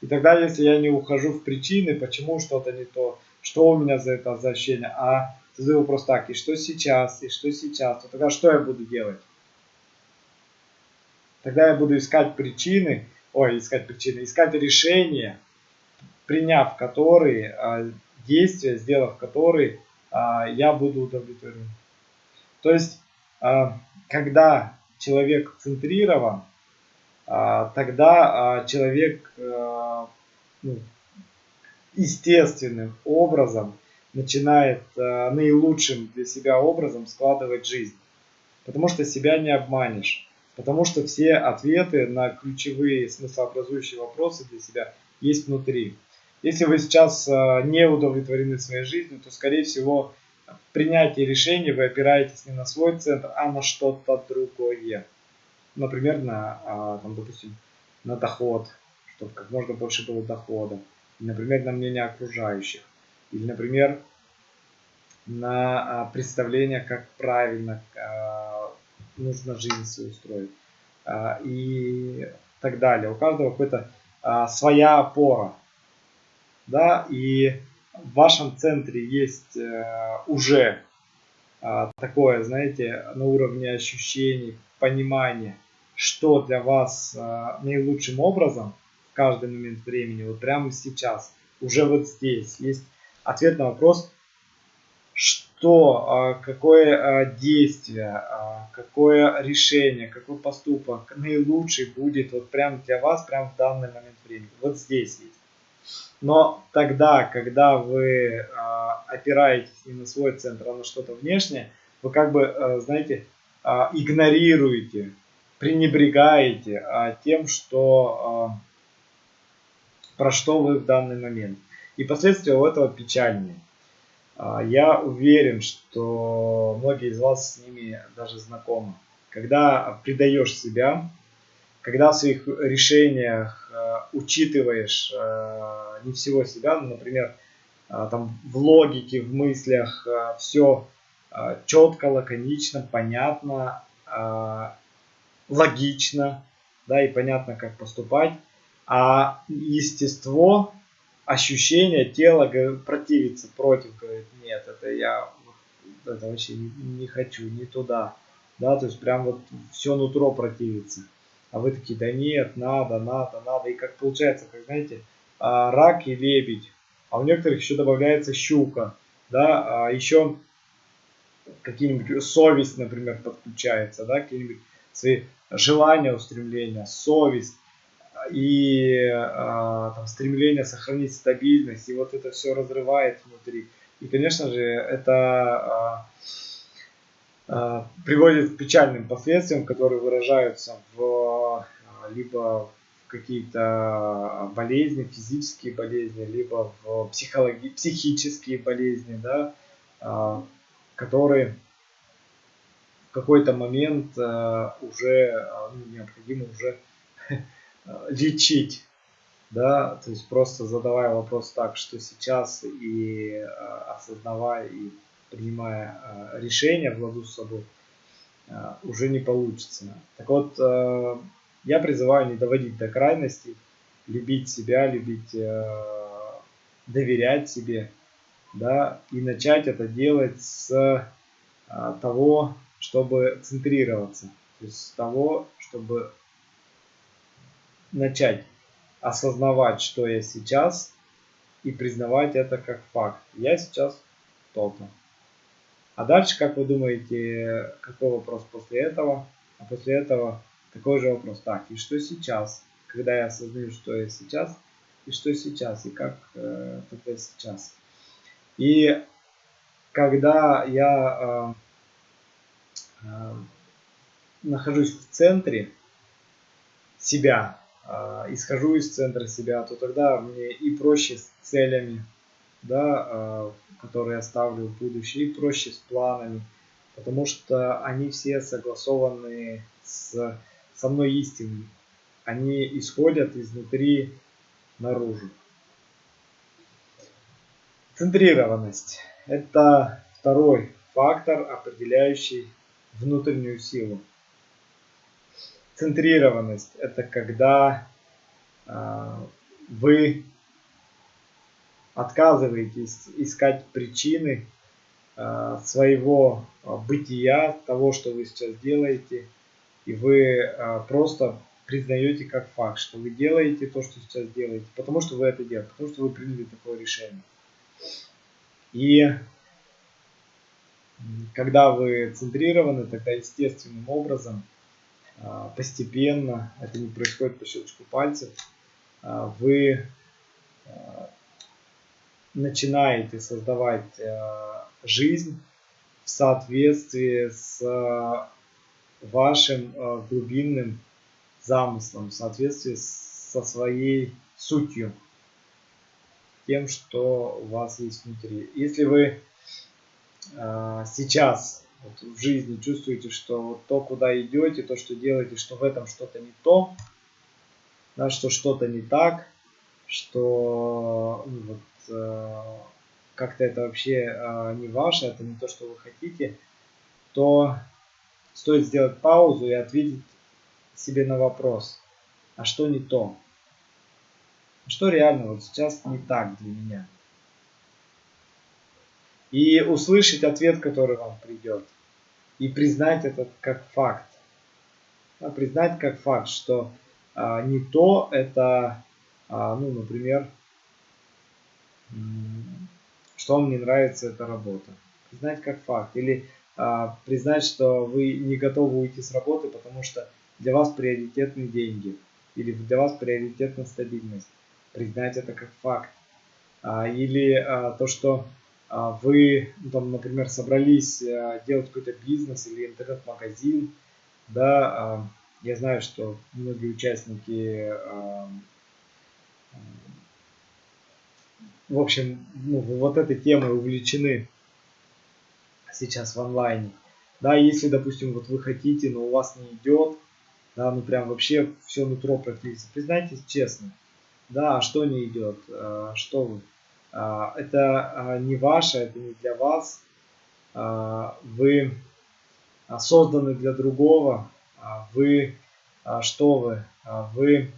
Speaker 1: И тогда, если я не ухожу в причины, почему что-то не то, что у меня за это ощущение, а задаю вопрос так, и что сейчас, и что сейчас, то тогда что я буду делать? Тогда я буду искать причины, ой, искать причины, искать решения, приняв которые, а, действия, сделав которые, а, я буду удовлетворен. То есть а, когда человек центрирован, тогда человек ну, естественным образом начинает наилучшим для себя образом складывать жизнь. Потому что себя не обманешь. Потому что все ответы на ключевые смыслообразующие вопросы для себя есть внутри. Если вы сейчас не удовлетворены своей жизнью, то, скорее всего, в принятии решений вы опираетесь не на свой центр, а на что-то другое. Например, на, а, там, допустим, на доход, чтобы как можно больше было дохода. Например, на мнение окружающих. Или, например, на а, представление, как правильно а, нужно жизнь свою устроить. И так далее. У каждого какая-то своя опора. Да, и в вашем центре есть э, уже э, такое, знаете, на уровне ощущений, понимания, что для вас наилучшим образом в каждый момент времени, вот прямо сейчас, уже вот здесь есть ответ на вопрос, что, какое действие, какое решение, какой поступок наилучший будет вот прямо для вас, прямо в данный момент времени. Вот здесь есть. Но тогда, когда вы опираетесь не на свой центр, а на что-то внешнее, вы как бы, знаете, игнорируете, пренебрегаете тем, что, про что вы в данный момент. И последствия у этого печальные. Э, я уверен, что многие из вас с ними даже знакомы. Когда предаешь себя, когда в своих решениях э, учитываешь э, не всего себя, ну, например, э, там в логике, в мыслях все четко, лаконично, понятно, логично, да, и понятно, как поступать, а естество, ощущение, тело противится против, говорит, нет, это я это вообще не, не хочу, не туда, да, то есть прям вот все нутро противится а вы такие, да нет, надо, надо, надо. И как получается, как знаете, а, рак и лебедь, а у некоторых еще добавляется щука, да, а еще какие-нибудь совесть, например, подключается, да, какие-нибудь свои желания, устремления, совесть и а, там, стремление сохранить стабильность, и вот это все разрывает внутри. И, конечно же, это а, а, приводит к печальным последствиям, которые выражаются в либо в какие-то болезни, физические болезни, либо в психологи психические болезни, да, а, которые в какой-то момент а, уже ну, необходимо уже <laughs> лечить, да, то есть просто задавая вопрос так, что сейчас и осознавая и принимая э, решения в ладу с собой, э, уже не получится. Так вот, э, я призываю не доводить до крайности, любить себя, любить, доверять себе, да, и начать это делать с того, чтобы центрироваться, то есть с того, чтобы начать осознавать, что я сейчас, и признавать это как факт. Я сейчас то-то. А дальше, как вы думаете, какой вопрос после этого? А после этого такой же вопрос. Так, и что сейчас? Когда я осознаю, что я сейчас, и что сейчас, и как э, тогда сейчас. И когда я э, э, нахожусь в центре себя, исхожу из центра себя, то тогда мне и проще с целями, да, э, которые я ставлю в будущее, и проще с планами, потому что они все согласованы с, со мной истинной. Они исходят изнутри наружу. Центрированность – это второй фактор, определяющий внутреннюю силу. Центрированность – это когда э, вы отказываетесь искать причины э, своего бытия, того, что вы сейчас делаете, и вы просто признаете как факт, что вы делаете то, что сейчас делаете, потому что вы это делаете, потому что вы приняли такое решение. И когда вы центрированы, тогда естественным образом, а, постепенно, это не происходит по щелчку пальцев, а, вы а, начинаете создавать жизнь в соответствии с вашим глубинным замыслом, в соответствии со своей сутью, тем, что у вас есть внутри. Если вы сейчас вот, в жизни чувствуете, что вот то, куда идете, то, что делаете, что в этом что-то не то, да, что что-то не так, что ну, вот, э, как-то это вообще э, не ваше, это не то, что вы хотите, то стоит сделать паузу и ответить себе на вопрос, а что не то? Что реально вот сейчас не так для меня? И услышать ответ, который вам придет. И признать это как факт. Да, признать как факт, что а, не то это, а, ну, например, что вам не нравится эта работа. Признать как факт. Или а, признать, что вы не готовы уйти с работы, потому что для вас приоритетны деньги или для вас приоритетна стабильность. Признать это как факт. А, или а, то, что вы, ну, там, например, собрались делать какой-то бизнес или интернет-магазин, да, я знаю, что многие участники, в общем, ну, вот этой темой увлечены сейчас в онлайне. Да, если, допустим, вот вы хотите, но у вас не идет, да, ну прям вообще все нутро практически. Признайтесь честно, да, а что не идет, а, что вы. А, это а, не ваше, это не для вас. Вы созданы для другого. Вы, что вы, вы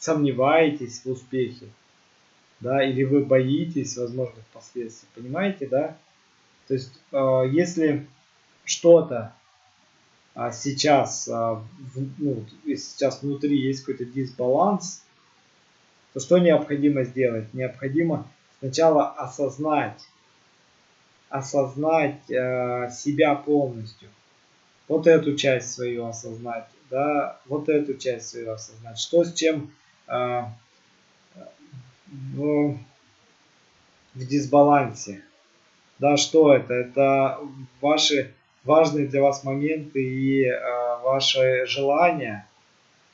Speaker 1: сомневаетесь в успехе, да, или вы боитесь возможных последствий, понимаете, да? То есть, если что-то а сейчас, а, ну, сейчас внутри есть какой-то дисбаланс, то что необходимо сделать? Необходимо сначала осознать, осознать э, себя полностью. Вот эту часть свою осознать, да, вот эту часть свою осознать. Что с чем э, в, в дисбалансе? Да, что это? Это ваши важные для вас моменты и э, ваши желания?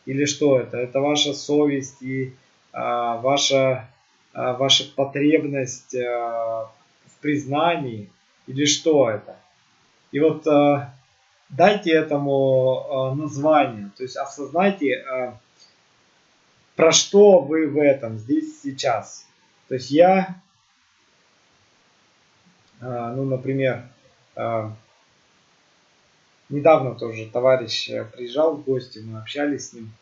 Speaker 1: Или что это? Это ваша совесть и ваша, э, ваша потребность э, в признании? Или что это? И вот дайте этому название, то есть осознайте, про что вы в этом здесь сейчас. То есть я, ну, например, недавно тоже товарищ э, приезжал в гости, мы общались с ним.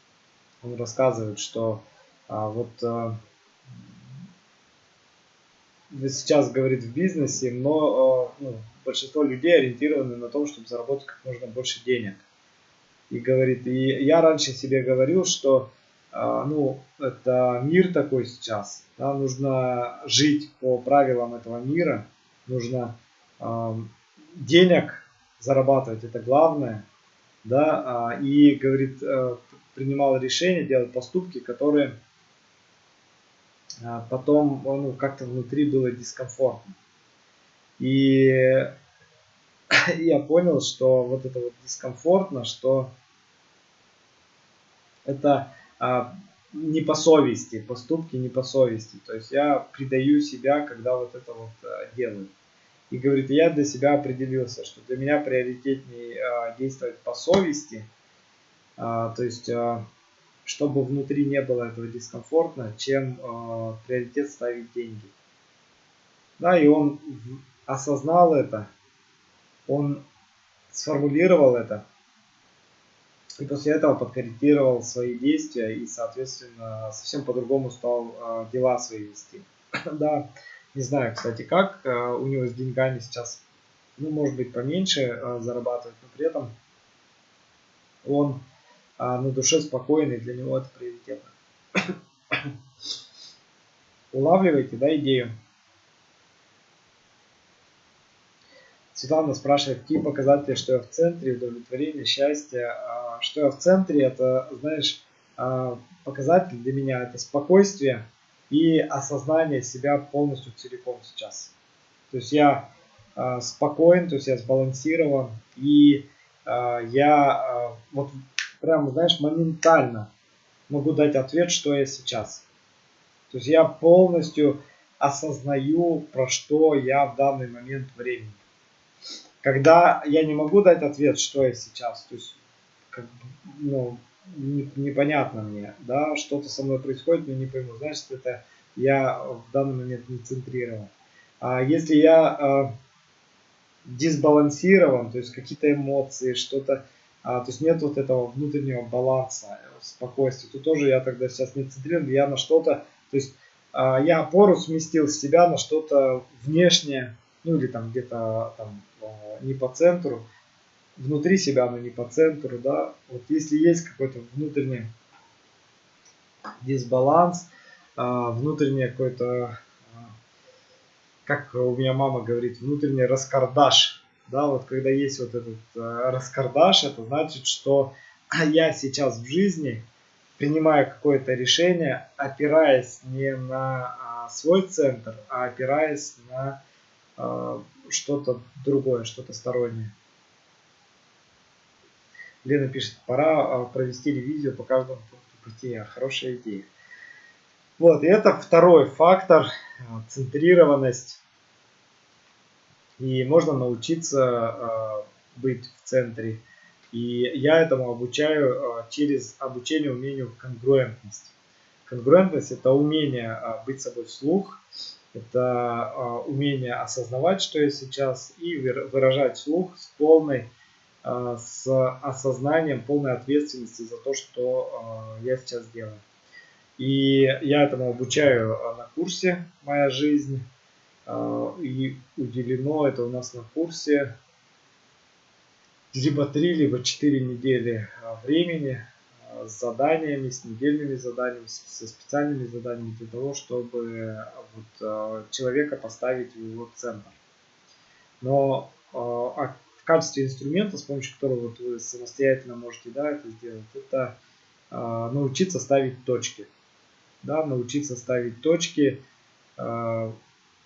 Speaker 1: Он рассказывает, что а, вот а, сейчас говорит в бизнесе, но а, ну, большинство людей ориентированы на то, чтобы заработать как можно больше денег. И говорит, и я раньше себе говорил, что а, ну, это мир такой сейчас, да, нужно жить по правилам этого мира, нужно а, денег зарабатывать, это главное. да, а, и, говорит, э, принимал решения, делал поступки, которые потом, ну, как-то внутри было дискомфортно. И <laughs> я понял, что вот это вот дискомфортно, что это а, не по совести, поступки не по совести. То есть я предаю себя, когда вот это вот а, делаю. И говорит, я для себя определился, что для меня приоритетнее а, действовать по совести, а, то есть а, чтобы внутри не было этого дискомфортно, чем а, приоритет ставить деньги. Да, и он осознал это, он сформулировал это, и после этого подкорректировал свои действия и, соответственно, совсем по-другому стал э, дела свои вести. <coughs> да, не знаю, кстати, как э, у него с деньгами сейчас, ну, может быть, поменьше э, зарабатывать, но при этом он э, на душе спокойный, для него это приоритетно. <coughs> Улавливайте, да, идею. Светлана спрашивает, какие показатели, что я в центре, удовлетворение, счастье. А, что я в центре, это, знаешь, а, показатель для меня, это спокойствие и осознание себя полностью целиком сейчас. То есть я а, спокоен, то есть я сбалансирован, и я вот прям, знаешь, моментально могу дать ответ, что я сейчас. То есть я полностью осознаю, про что я в данный момент времени когда я не могу дать ответ, что я сейчас, то есть, как, ну, не, непонятно мне, да, что-то со мной происходит, но не пойму, значит, это я в данный момент не центрирован. А если я э, дисбалансирован, то есть какие-то эмоции, что-то, а, то есть нет вот этого внутреннего баланса, спокойствия, то тоже я тогда сейчас не центрирован, я на что-то, то есть а, я опору сместил с себя на что-то внешнее, ну или там где-то там не по центру, внутри себя, но не по центру, да, вот если есть какой-то внутренний дисбаланс, а, внутренний какой-то, а, как у меня мама говорит, внутренний раскардаш, да, вот когда есть вот этот а, раскардаш, это значит, что <clears throat> я сейчас в жизни принимаю какое-то решение, опираясь не на свой центр, а опираясь на что-то другое, что-то стороннее. Лена пишет, пора а, провести ревизию по каждому пункту пути. Хорошая идея. Вот, и это второй фактор, а, центрированность. И можно научиться э, быть в центре. И я этому обучаю э, через обучение умению конгруентность. Конгруентность это умение э, быть собой вслух, это умение осознавать, что я сейчас, и выражать слух с полной, с осознанием полной ответственности за то, что я сейчас делаю. И я этому обучаю на курсе «Моя жизнь». И уделено это у нас на курсе либо 3, либо 4 недели времени с заданиями, с недельными заданиями, со специальными заданиями для того, чтобы вот, человека поставить в его центр. Но а в качестве инструмента, с помощью которого вот вы самостоятельно можете да, это сделать, это научиться ставить точки. Да, научиться ставить точки,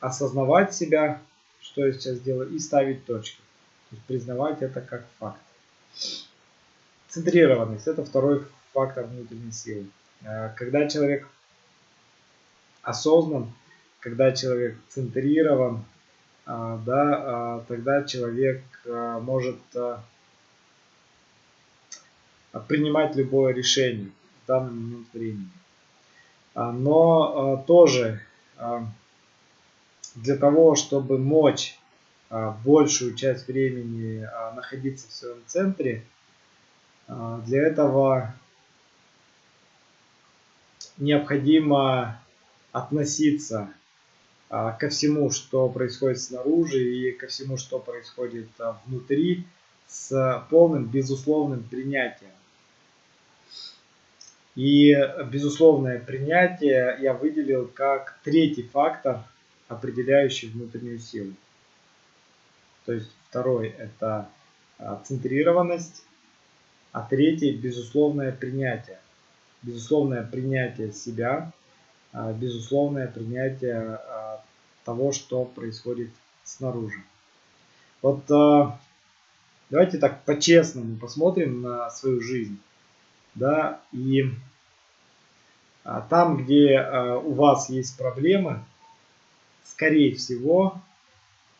Speaker 1: осознавать себя, что я сейчас делаю, и ставить точки. То есть признавать это как факт. Центрированность – это второй фактор внутренней силы. Э, когда человек осознан, когда человек центрирован, э, да, э, тогда человек может принимать любое решение в данный момент времени. Но тоже для того, чтобы мочь большую часть времени находиться в своем центре, для этого необходимо относиться а, ко всему, что происходит снаружи и ко всему, что происходит а, внутри, с полным безусловным принятием. И безусловное принятие я выделил как третий фактор, определяющий внутреннюю силу. То есть второй это а, центрированность, А третий – безусловное принятие. Безусловное принятие себя, а, безусловное принятие а, того, что происходит снаружи. Вот давайте так по-честному посмотрим на свою жизнь. Да, и там, где у вас есть проблемы, скорее всего,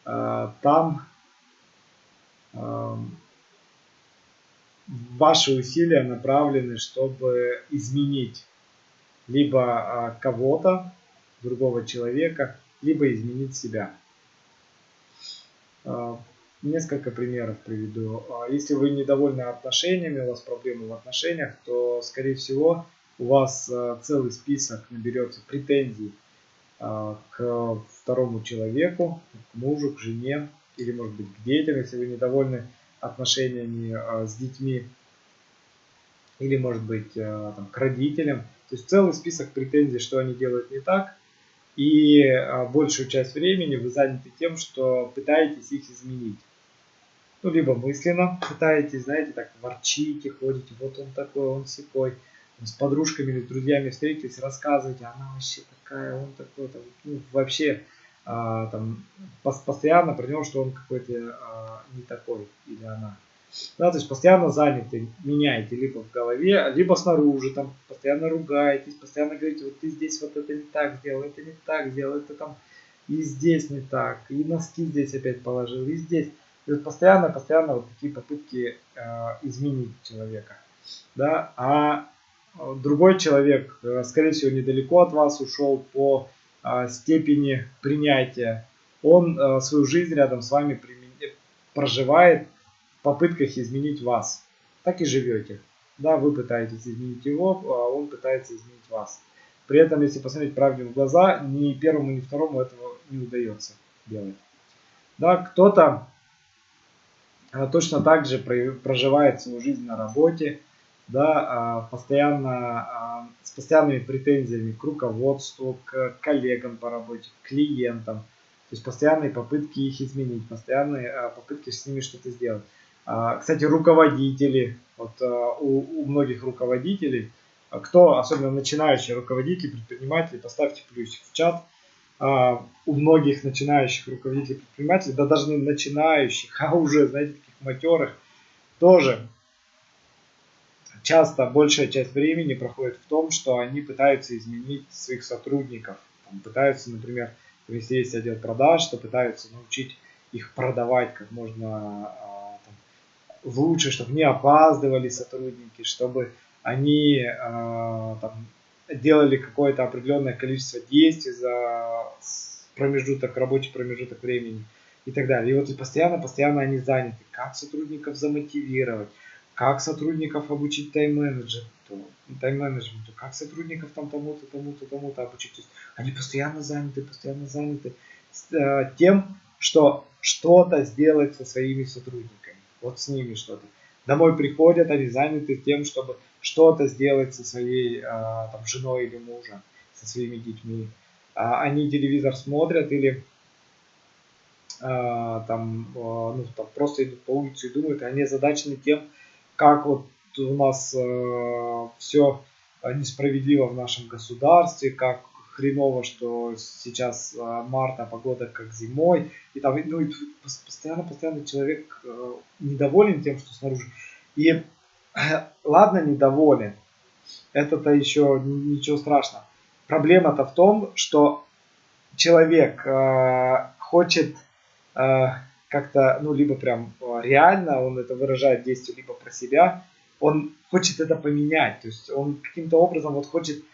Speaker 1: там ваши усилия направлены, чтобы изменить либо а, кого-то, другого человека, либо изменить себя. Несколько примеров приведу. Если вы недовольны отношениями, у вас проблемы в отношениях, то, скорее всего, у вас целый список наберется претензий к второму человеку, к мужу, к жене или, может быть, к детям, если вы недовольны отношениями а, с детьми или, может быть, а, там, к родителям. То есть целый список претензий, что они делают не так. И большую часть времени вы заняты тем, что пытаетесь их изменить. Ну, либо мысленно пытаетесь, знаете, так ворчите, ходите, вот он такой, он секой. С подружками или друзьями встретились, рассказываете, она вообще такая, он такой, там, ну, вообще а, там, постоянно про него, что он какой-то а, не такой или она. Да, то есть постоянно заняты, меняете либо в голове, либо снаружи, там постоянно ругаетесь, постоянно говорите, вот ты здесь вот это не так сделал, это не так сделал, это там и здесь не так, и носки здесь опять положил, и здесь. То есть постоянно, постоянно вот такие попытки э, изменить человека. Да? А другой человек, э, скорее всего, недалеко от вас ушел по а, степени принятия. Он а, свою жизнь рядом с вами проживает в попытках изменить вас. Так и живете. Да, вы пытаетесь изменить его, а он пытается изменить вас. При этом, если посмотреть правде в глаза, ни первому, ни второму этого не удается делать. Да, кто-то точно так же проживает свою жизнь на работе, да, а, постоянно, а, с постоянными претензиями к руководству, к коллегам по работе, к клиентам. То есть постоянные попытки их изменить, постоянные а, попытки с ними что-то сделать. Кстати, руководители, вот у, у многих руководителей, кто, особенно начинающие руководители, предприниматели, поставьте плюсик в чат. У многих начинающих руководителей, предпринимателей, да даже начинающих, а уже, знаете, таких матерых, тоже часто большая часть времени проходит в том, что они пытаются изменить своих сотрудников. Там, пытаются, например, если есть отдел продаж, то пытаются научить их продавать как можно а, там, лучше, чтобы не опаздывали сотрудники, чтобы они а, там, делали какое-то определенное количество действий за промежуток, рабочий промежуток времени и так далее. И вот постоянно-постоянно они заняты. Как сотрудников замотивировать, как сотрудников обучить тайм-менеджеру, тайм-менеджменту, как сотрудников там тому-то, тому-то, тому-то обучить. То есть они постоянно заняты, постоянно заняты э, тем, что что-то сделать со своими сотрудниками. Вот с ними что-то. Домой приходят, они заняты тем, чтобы что-то сделать со своей э, там, женой или мужем, со своими детьми. А они телевизор смотрят или э, там, ну, там просто идут по улице и думают, они озадачены тем, как вот у нас э, все несправедливо в нашем государстве, как хреново, что сейчас э, марта, погода как зимой, и там, ну, и постоянно, постоянно человек э, недоволен тем, что снаружи. И э, <clears throat> ладно, недоволен, это-то еще ничего страшного. Проблема-то в том, что человек э, хочет э, как-то, ну, либо прям э, реально он это выражает действие, либо про себя, он хочет это поменять, то есть он каким-то образом вот хочет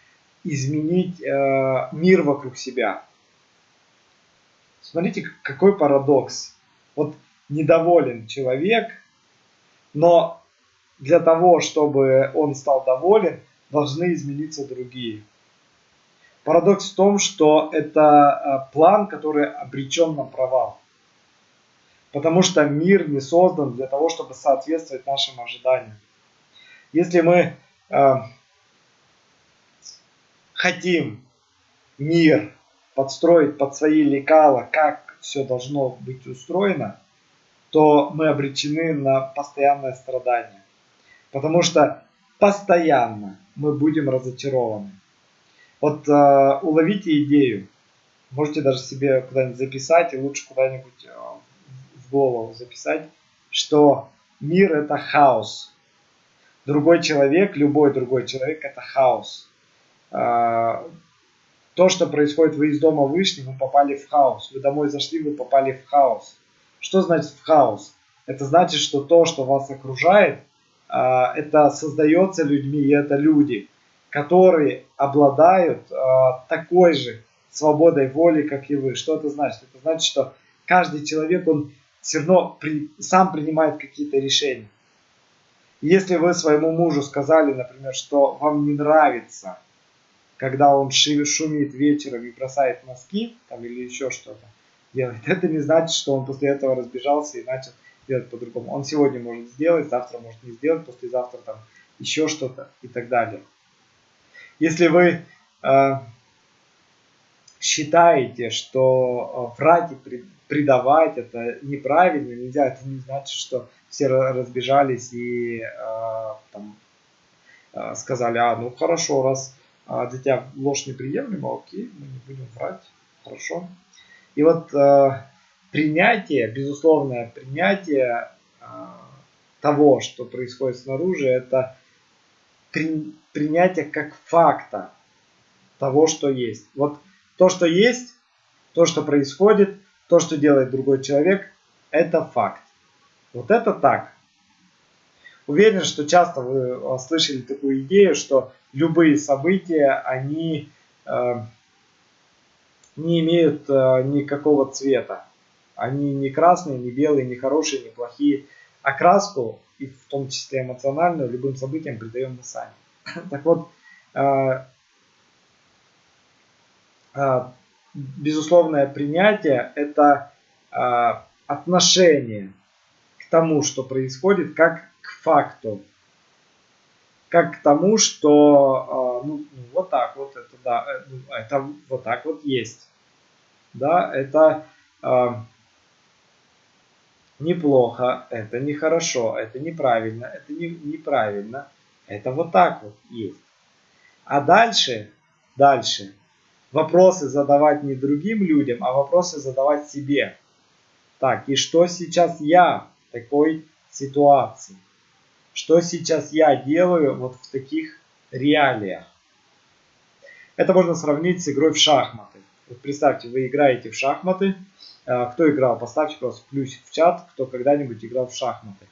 Speaker 1: изменить э, мир вокруг себя. Смотрите, какой парадокс. Вот недоволен человек, но для того, чтобы он стал доволен, должны измениться другие. Парадокс в том, что это э, план, который обречен на провал. Потому что мир не создан для того, чтобы соответствовать нашим ожиданиям. Если мы э, хотим мир подстроить под свои лекала, как все должно быть устроено, то мы обречены на постоянное страдание. Потому что постоянно мы будем разочарованы. Вот э, уловите идею. Можете даже себе куда-нибудь записать, и лучше куда-нибудь э, голову записать, что мир это хаос. Другой человек, любой другой человек это хаос. Э, то, что происходит, вы из дома вышли, вы попали в хаос. Вы домой зашли, вы попали в хаос. Что значит в хаос? Это значит, что то, что вас окружает, а, это создается людьми, и это люди, которые обладают а, такой же свободой воли, как и вы. Что это значит? Это значит, что каждый человек, он все равно при, сам принимает какие-то решения. Если вы своему мужу сказали, например, что вам не нравится, когда он шумит вечером и бросает носки, там, или еще что-то делает, <laughs> это не значит, что он после этого разбежался и начал сделать по-другому. Он сегодня может сделать, завтра может не сделать, послезавтра там еще что-то и так далее. Если вы э, считаете, что э, врать и предавать это неправильно, нельзя, это не значит, что все разбежались и э, там, э, сказали, а, ну хорошо, раз для тебя ложь неприемлема, окей, мы не будем врать, хорошо. И вот принятие, безусловное принятие того, что происходит снаружи, это при, принятие как факта того, что есть. Вот то, что есть, то, что происходит, то, что делает другой человек, это факт. Вот это так. Уверен, что часто вы слышали такую идею, что любые события, они э, не имеют э, никакого цвета. Они не красные, не белые, не хорошие, не плохие. Окраску, и в том числе эмоциональную, любым событиям придаем мы сами. <laughs> Так вот, э, безусловное принятие – это э, отношение к тому, что происходит, как к факту. Как к тому, что ну, вот так вот это, да, ну, это вот так вот есть. Да, это неплохо, это нехорошо, это неправильно, это не, неправильно. Это вот так вот есть. А дальше, дальше, вопросы задавать не другим людям, а вопросы задавать себе. Так, и что сейчас я в такой ситуации? Что сейчас я делаю вот в таких реалиях? Это можно сравнить с игрой в шахматы. Вот представьте, вы играете в шахматы, Э, кто играл, поставьте просто плюсик в чат, кто когда-нибудь играл в шахматы.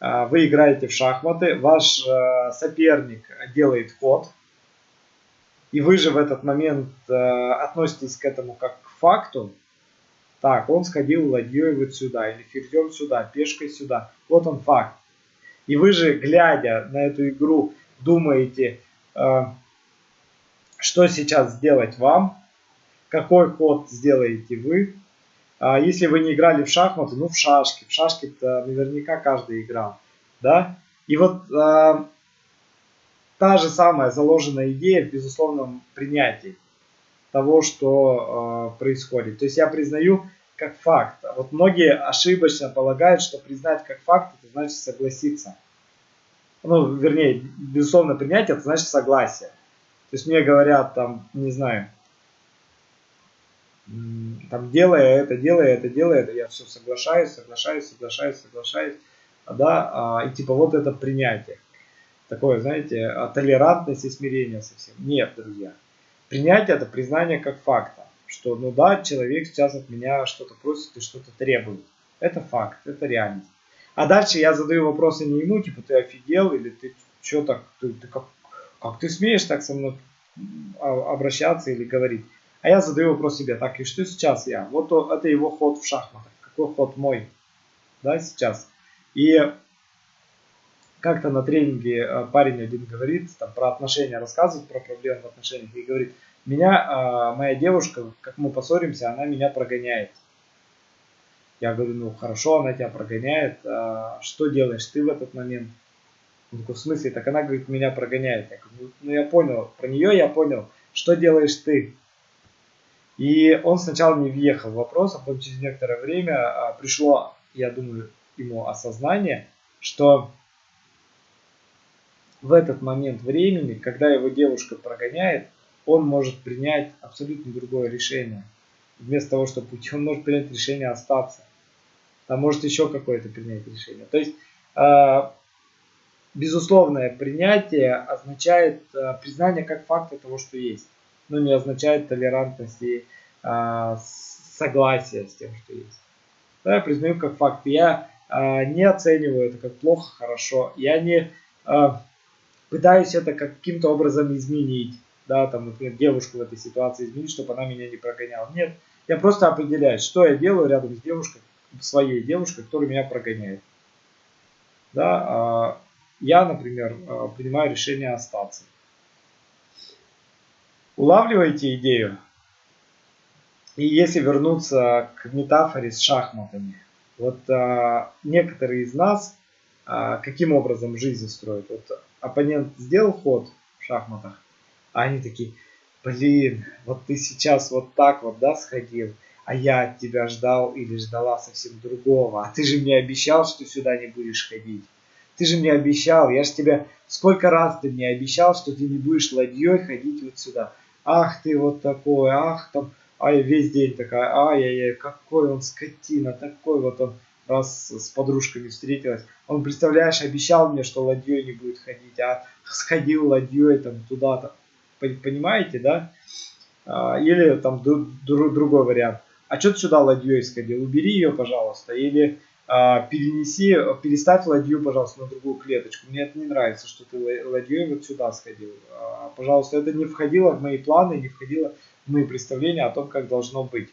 Speaker 1: Э, вы играете в шахматы, ваш э, соперник делает ход, и вы же в этот момент относитесь к этому как к факту. Так, он сходил ладьей вот сюда, или ферзем сюда, пешкой сюда. Вот он факт. И вы же, глядя на эту игру, думаете, что сейчас сделать вам, какой ход сделаете вы, а если вы не играли в шахматы, ну в шашки. В шашки-то наверняка каждый играл. Да? И вот а, та же самая заложенная идея в безусловном принятии того, что а, происходит. То есть я признаю как факт. Вот многие ошибочно полагают, что признать как факт, это значит согласиться. Ну, вернее, безусловно принятие, это значит согласие. То есть мне говорят там, не знаю, там делая это, делая это, делая это, я все соглашаюсь, соглашаюсь, соглашаюсь, соглашаюсь, да, а, и типа вот это принятие. Такое, знаете, а, толерантность и смирение совсем. Нет, друзья. Принятие это признание как факта, что ну да, человек сейчас от меня что-то просит и что-то требует. Это факт, это реальность. А дальше я задаю вопросы не ему, типа ты офигел или ты что так, ты, ты как, как ты смеешь так со мной а, обращаться или говорить. А я задаю вопрос себе, так, и что сейчас я? Вот это его ход в шахматах. Какой ход мой? Да, сейчас. И как-то на тренинге э, парень один говорит, там про отношения рассказывает, про проблемы в отношениях, и говорит, меня, а, моя девушка, как мы поссоримся, она меня прогоняет. Я говорю, ну хорошо, она тебя прогоняет, а что делаешь ты в этот момент? Он такой, в смысле? Так она, говорит, меня прогоняет. Я говорю, ну я понял, про нее я понял, что делаешь ты? И он сначала не въехал в вопрос, а потом через некоторое время пришло, я думаю, ему осознание, что в этот момент времени, когда его девушка прогоняет, он может принять абсолютно другое решение. Вместо того, чтобы уйти, он может принять решение остаться. А может еще какое-то принять решение. То есть, э, безусловное принятие означает э, признание как факта того, что есть. Но не означает толерантность и э, согласие с тем, что есть. Я признаю как факт. Я не оцениваю это как плохо, хорошо. Я не пытаюсь это каким-то образом изменить. Да, там, например, девушку в этой ситуации изменить, чтобы она меня не прогоняла. Нет, я просто определяю, что я делаю рядом с девушкой, своей девушкой, которая меня прогоняет. Да, э, я, например, э, принимаю решение остаться. Улавливаете идею? И если вернуться к метафоре с шахматами, вот а, некоторые из нас а, каким образом жизнь строят? Вот оппонент сделал ход в шахматах, а они такие, блин, вот ты сейчас вот так вот, да, сходил, а я от тебя ждал или ждала совсем другого, а ты же мне обещал, что сюда не будешь ходить. Ты же мне обещал, я же тебе, сколько раз ты мне обещал, что ты не будешь ладьей ходить вот сюда. Ах ты вот такой, ах там, а я весь день такая, ай-яй-яй, какой он скотина, такой вот он, раз с подружками встретилась. Он, представляешь, обещал мне, что ладьей не будет ходить, а сходил ладьей там туда-то. Понимаете, да? А, или там другой вариант. А что ты сюда ладьей сходил? Убери ее, пожалуйста. Или а, перенеси, переставь ладью, пожалуйста, на другую клеточку. Мне это не нравится, что ты ладьей вот сюда сходил. А, пожалуйста, это не входило в мои планы, не входило мы представление о том, как должно быть.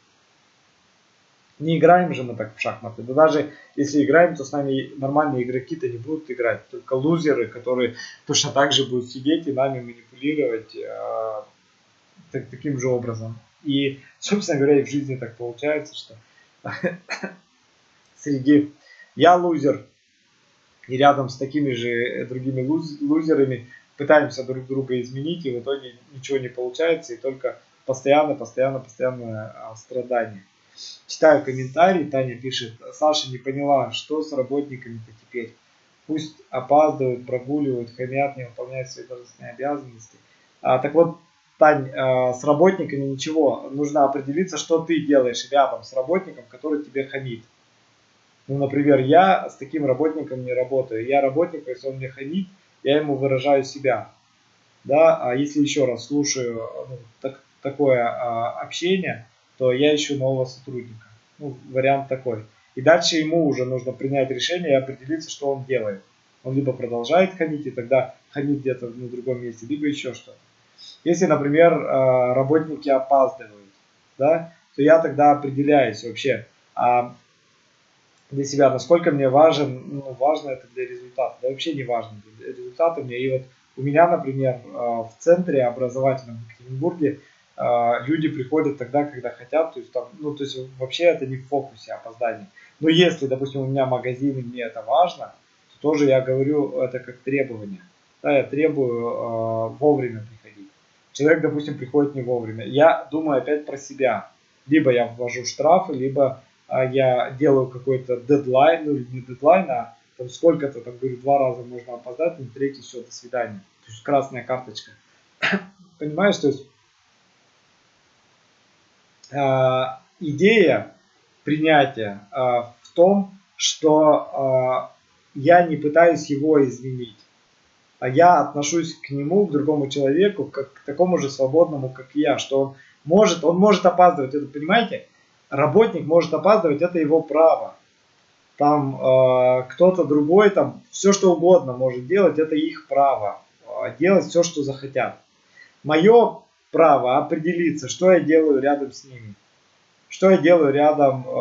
Speaker 1: Не играем же мы так в шахматы. Да даже если играем, то с нами нормальные игроки-то не будут играть. Только лузеры, которые точно так же будут сидеть и нами манипулировать э, так, таким же образом. И, собственно говоря, и в жизни так получается, что <laughs> среди я лузер, и рядом с такими же другими луз, лузерами пытаемся друг друга изменить, и в итоге ничего не получается, и только постоянно, постоянно, постоянное а, страдание. Читаю комментарии, Таня пишет, Саша не поняла, что с работниками-то теперь. Пусть опаздывают, прогуливают, хамят, не выполняют свои должностные обязанности. А, так вот, Тань, а, с работниками ничего. Нужно определиться, что ты делаешь рядом с работником, который тебе хамит. Ну, например, я с таким работником не работаю. Я работник, если он мне хамит, я ему выражаю себя. Да, а если еще раз слушаю ну, так, такое а, общение, то я ищу нового сотрудника. Ну, вариант такой. И дальше ему уже нужно принять решение и определиться, что он делает. Он либо продолжает хамить, и тогда хамить где-то на другом месте, либо еще что-то. Если, например, а, работники опаздывают, да, то я тогда определяюсь вообще а для себя, насколько мне важен, ну, важно это для результата. Да вообще не важно для результата мне. И вот у меня, например, а, в центре образовательном в Екатеринбурге люди приходят тогда, когда хотят, то есть там, ну, то есть вообще это не в фокусе опоздание. Но если, допустим, у меня магазин и мне это важно, то тоже я говорю это как требование. Да, я требую э, вовремя приходить. Человек, допустим, приходит не вовремя. Я думаю опять про себя. Либо я ввожу штрафы, либо э, я делаю какой-то дедлайн, ну или не дедлайн, а там сколько-то, там говорю, два раза можно опоздать, на третий все, до свидания. То есть красная карточка. <coughs> Понимаешь, то есть а, идея принятия а, в том, что а, я не пытаюсь его изменить, а я отношусь к нему, к другому человеку, как к такому же свободному, как я, что он может, он может опаздывать, это понимаете? Работник может опаздывать, это его право. Там э, кто-то другой, там все что угодно может делать, это их право. Э, делать все, что захотят. Мое право определиться, что я делаю рядом с ними. Что я делаю рядом, э,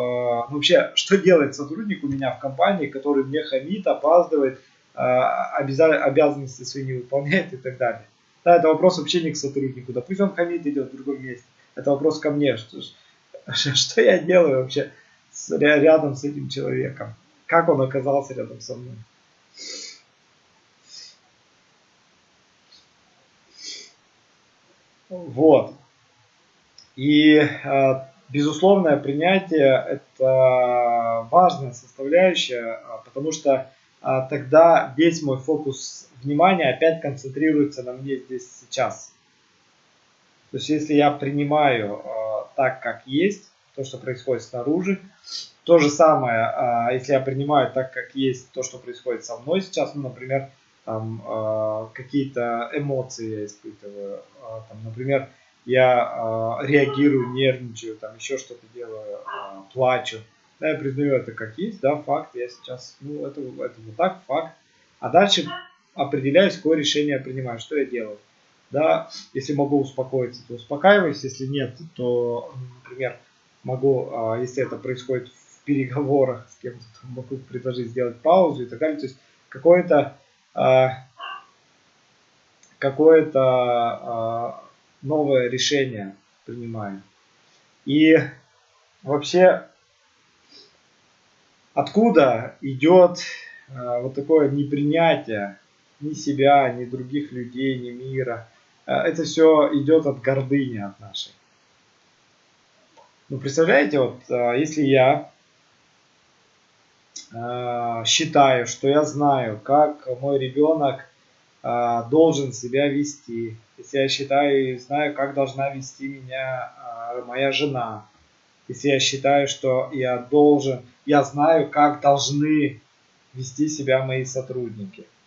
Speaker 1: вообще, что делает сотрудник у меня в компании, который мне хамит, опаздывает, э, обяза- обязанности свои не выполняет и так далее. Да, это вопрос вообще не к сотруднику. Да пусть он хамит идет в другом месте. Это вопрос ко мне. Что, <laughs> что я делаю вообще с, рядом с этим человеком? Как он оказался рядом со мной? Вот. И э, безусловное принятие – это важная составляющая, э, потому что э, тогда весь мой фокус внимание опять концентрируется на мне здесь сейчас. То есть если я принимаю так, как есть, то, что происходит снаружи, то же самое, если я принимаю так, как есть то, что происходит со мной сейчас, ну, например, там э, какие-то эмоции я испытываю, э, там, например, я э, реагирую, нервничаю, там еще что-то делаю, э, плачу. Да, я признаю это как есть, да, факт, я сейчас, ну, это, это вот так, факт. А дальше определяюсь, какое решение я принимаю, что я делаю. Да, если могу успокоиться, то успокаиваюсь, если нет, то, например, могу, а, если это происходит в переговорах с кем-то, то могу предложить сделать паузу и так далее. То есть какое-то какое-то а, новое решение принимаю. И вообще, откуда идет вот такое непринятие ни себя, ни других людей, ни мира. Это все идет от гордыни от нашей. Ну, представляете, вот если я считаю, что я знаю, как мой ребенок должен себя вести, если я считаю и знаю, как должна вести меня моя жена, если я считаю, что я должен, я знаю, как должны вести себя мои сотрудники –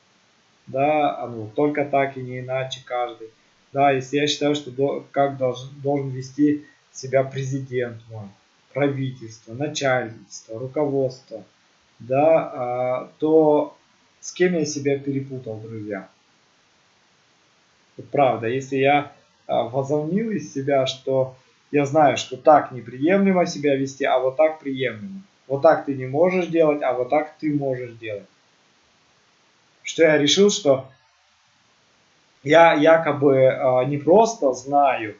Speaker 1: да, ну, только так и не иначе каждый. Да, если я считаю, что как должен, должен вести себя президент мой, правительство, начальство, руководство, да, а, то с кем я себя перепутал, друзья? Правда, если я а, возомнил из себя, что я знаю, что так неприемлемо себя вести, а вот так приемлемо. Вот так ты не можешь делать, а вот так ты можешь делать что я решил, что я якобы э, не просто знаю,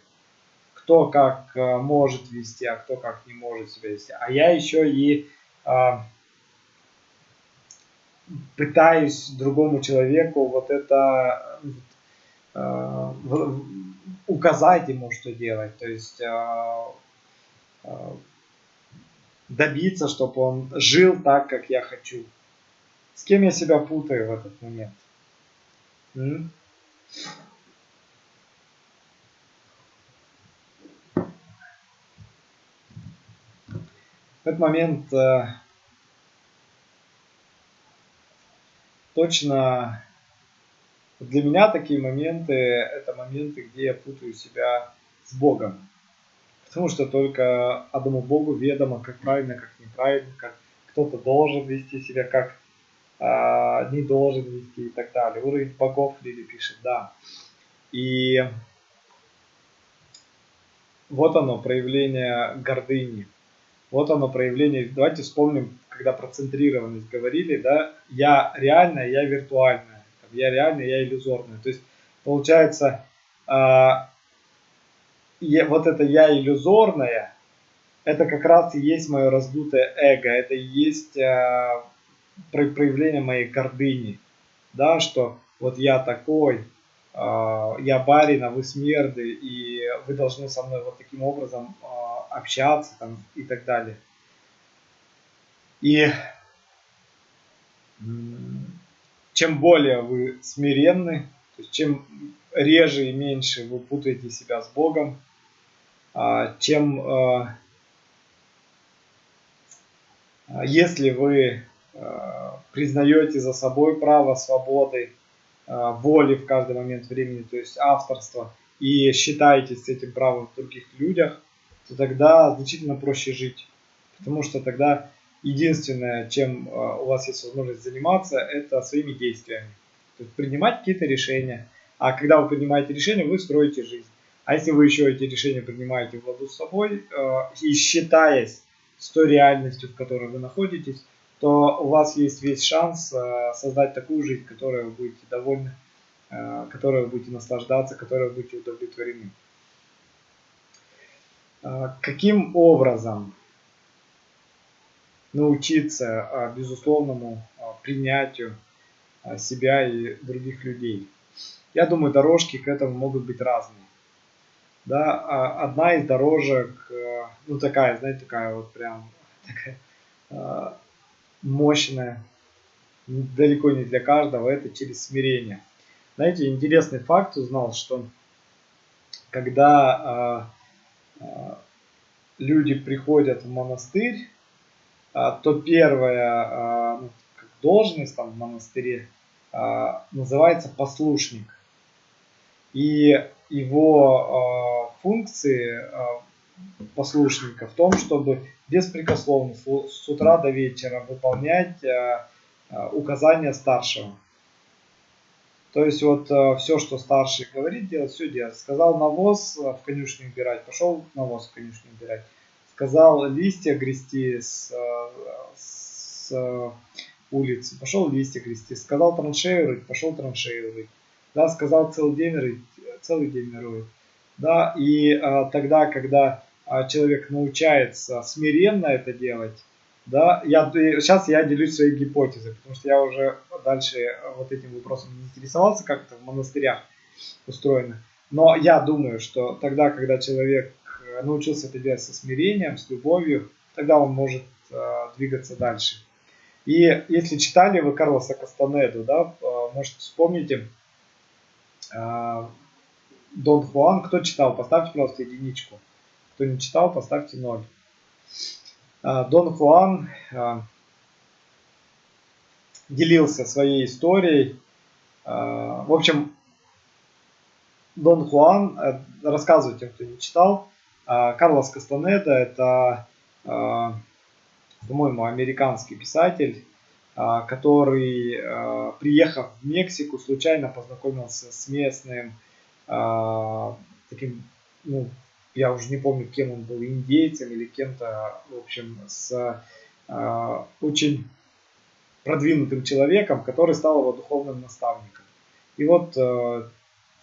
Speaker 1: кто как может вести, а кто как не может себя вести, а я еще и пытаюсь другому человеку вот это указать ему, что делать, то есть добиться, чтобы он жил так, как я хочу. С кем я себя путаю в этот момент? М? В этот момент э, точно для меня такие моменты это моменты, где я путаю себя с Богом. Потому что только одному Богу ведомо, как правильно, как неправильно, как кто-то должен вести себя, как а, не должен вести и так далее. Уровень богов Лили пишет, да. И вот оно, проявление гордыни. Вот оно, проявление, давайте вспомним, когда про центрированность говорили, да, я реальная, я виртуальная, я реальная, я иллюзорная. То есть, получается, э, вот это я иллюзорная, это как раз и есть мое раздутое эго, это и есть э, проявление моей гордыни, да, что вот я такой, а, я барин, а вы смерды, и вы должны со мной вот таким образом а, общаться там, и так далее. И чем более вы смиренны, то есть чем реже и меньше вы путаете себя с Богом, а, чем если вы признаете за собой право свободы, воли в каждый момент времени, то есть авторство, и считаете с этим правом в других людях, то тогда значительно проще жить. Потому что тогда единственное, чем э, у вас есть возможность заниматься, это своими действиями. То есть принимать какие-то решения. А когда вы принимаете решения, вы строите жизнь. А если вы еще эти решения принимаете в ладу с собой и считаясь с той реальностью, в которой вы находитесь, то у вас есть весь шанс э, создать такую жизнь, которой вы будете довольны, которой вы будете наслаждаться, которой вы будете удовлетворены. Каким образом научиться безусловному принятию себя и других людей? Я думаю, дорожки к этому могут быть разные. Да, а одна из дорожек, ну такая, знаете, такая вот прям <laughs> такая мощная, далеко не для каждого, это через смирение. Знаете, интересный факт узнал, что когда э, э, люди приходят в монастырь, э, то первая э, должность там в монастыре э, называется послушник. И его функции послушника в том, чтобы беспрекословно с утра до вечера выполнять указания старшего. То есть вот все, что старший говорит, делать, все делать. Сказал навоз в конюшню убирать, пошел навоз в конюшню убирать. Сказал листья грести с, с улицы, пошел листья грести. Сказал траншею рыть, пошел траншею рыть. Да, сказал целый день рыть, целый день роет. Да, и а, тогда, когда а, человек научается смиренно это делать, да, я, сейчас я делюсь своей гипотезой, потому что я уже дальше вот этим вопросом не интересовался, как это в монастырях устроено. Но я думаю, что тогда, когда человек э, научился это делать со смирением, с любовью, тогда он может э, двигаться дальше. И если читали вы Карлоса Кастанеду, да, э, может вспомните, э, Дон Хуан, кто читал, поставьте, пожалуйста, единичку. Кто не читал, поставьте ноль. Дон Хуан делился своей историей. В общем, Дон Хуан, э, рассказываю тем, кто не читал, Карлос Кастанеда это, по-моему, американский писатель, который, приехав в Мексику, случайно познакомился с местным таким ну, я уже не помню, кем он был, индейцем или кем-то, в общем, с очень продвинутым человеком, который стал его духовным наставником. И вот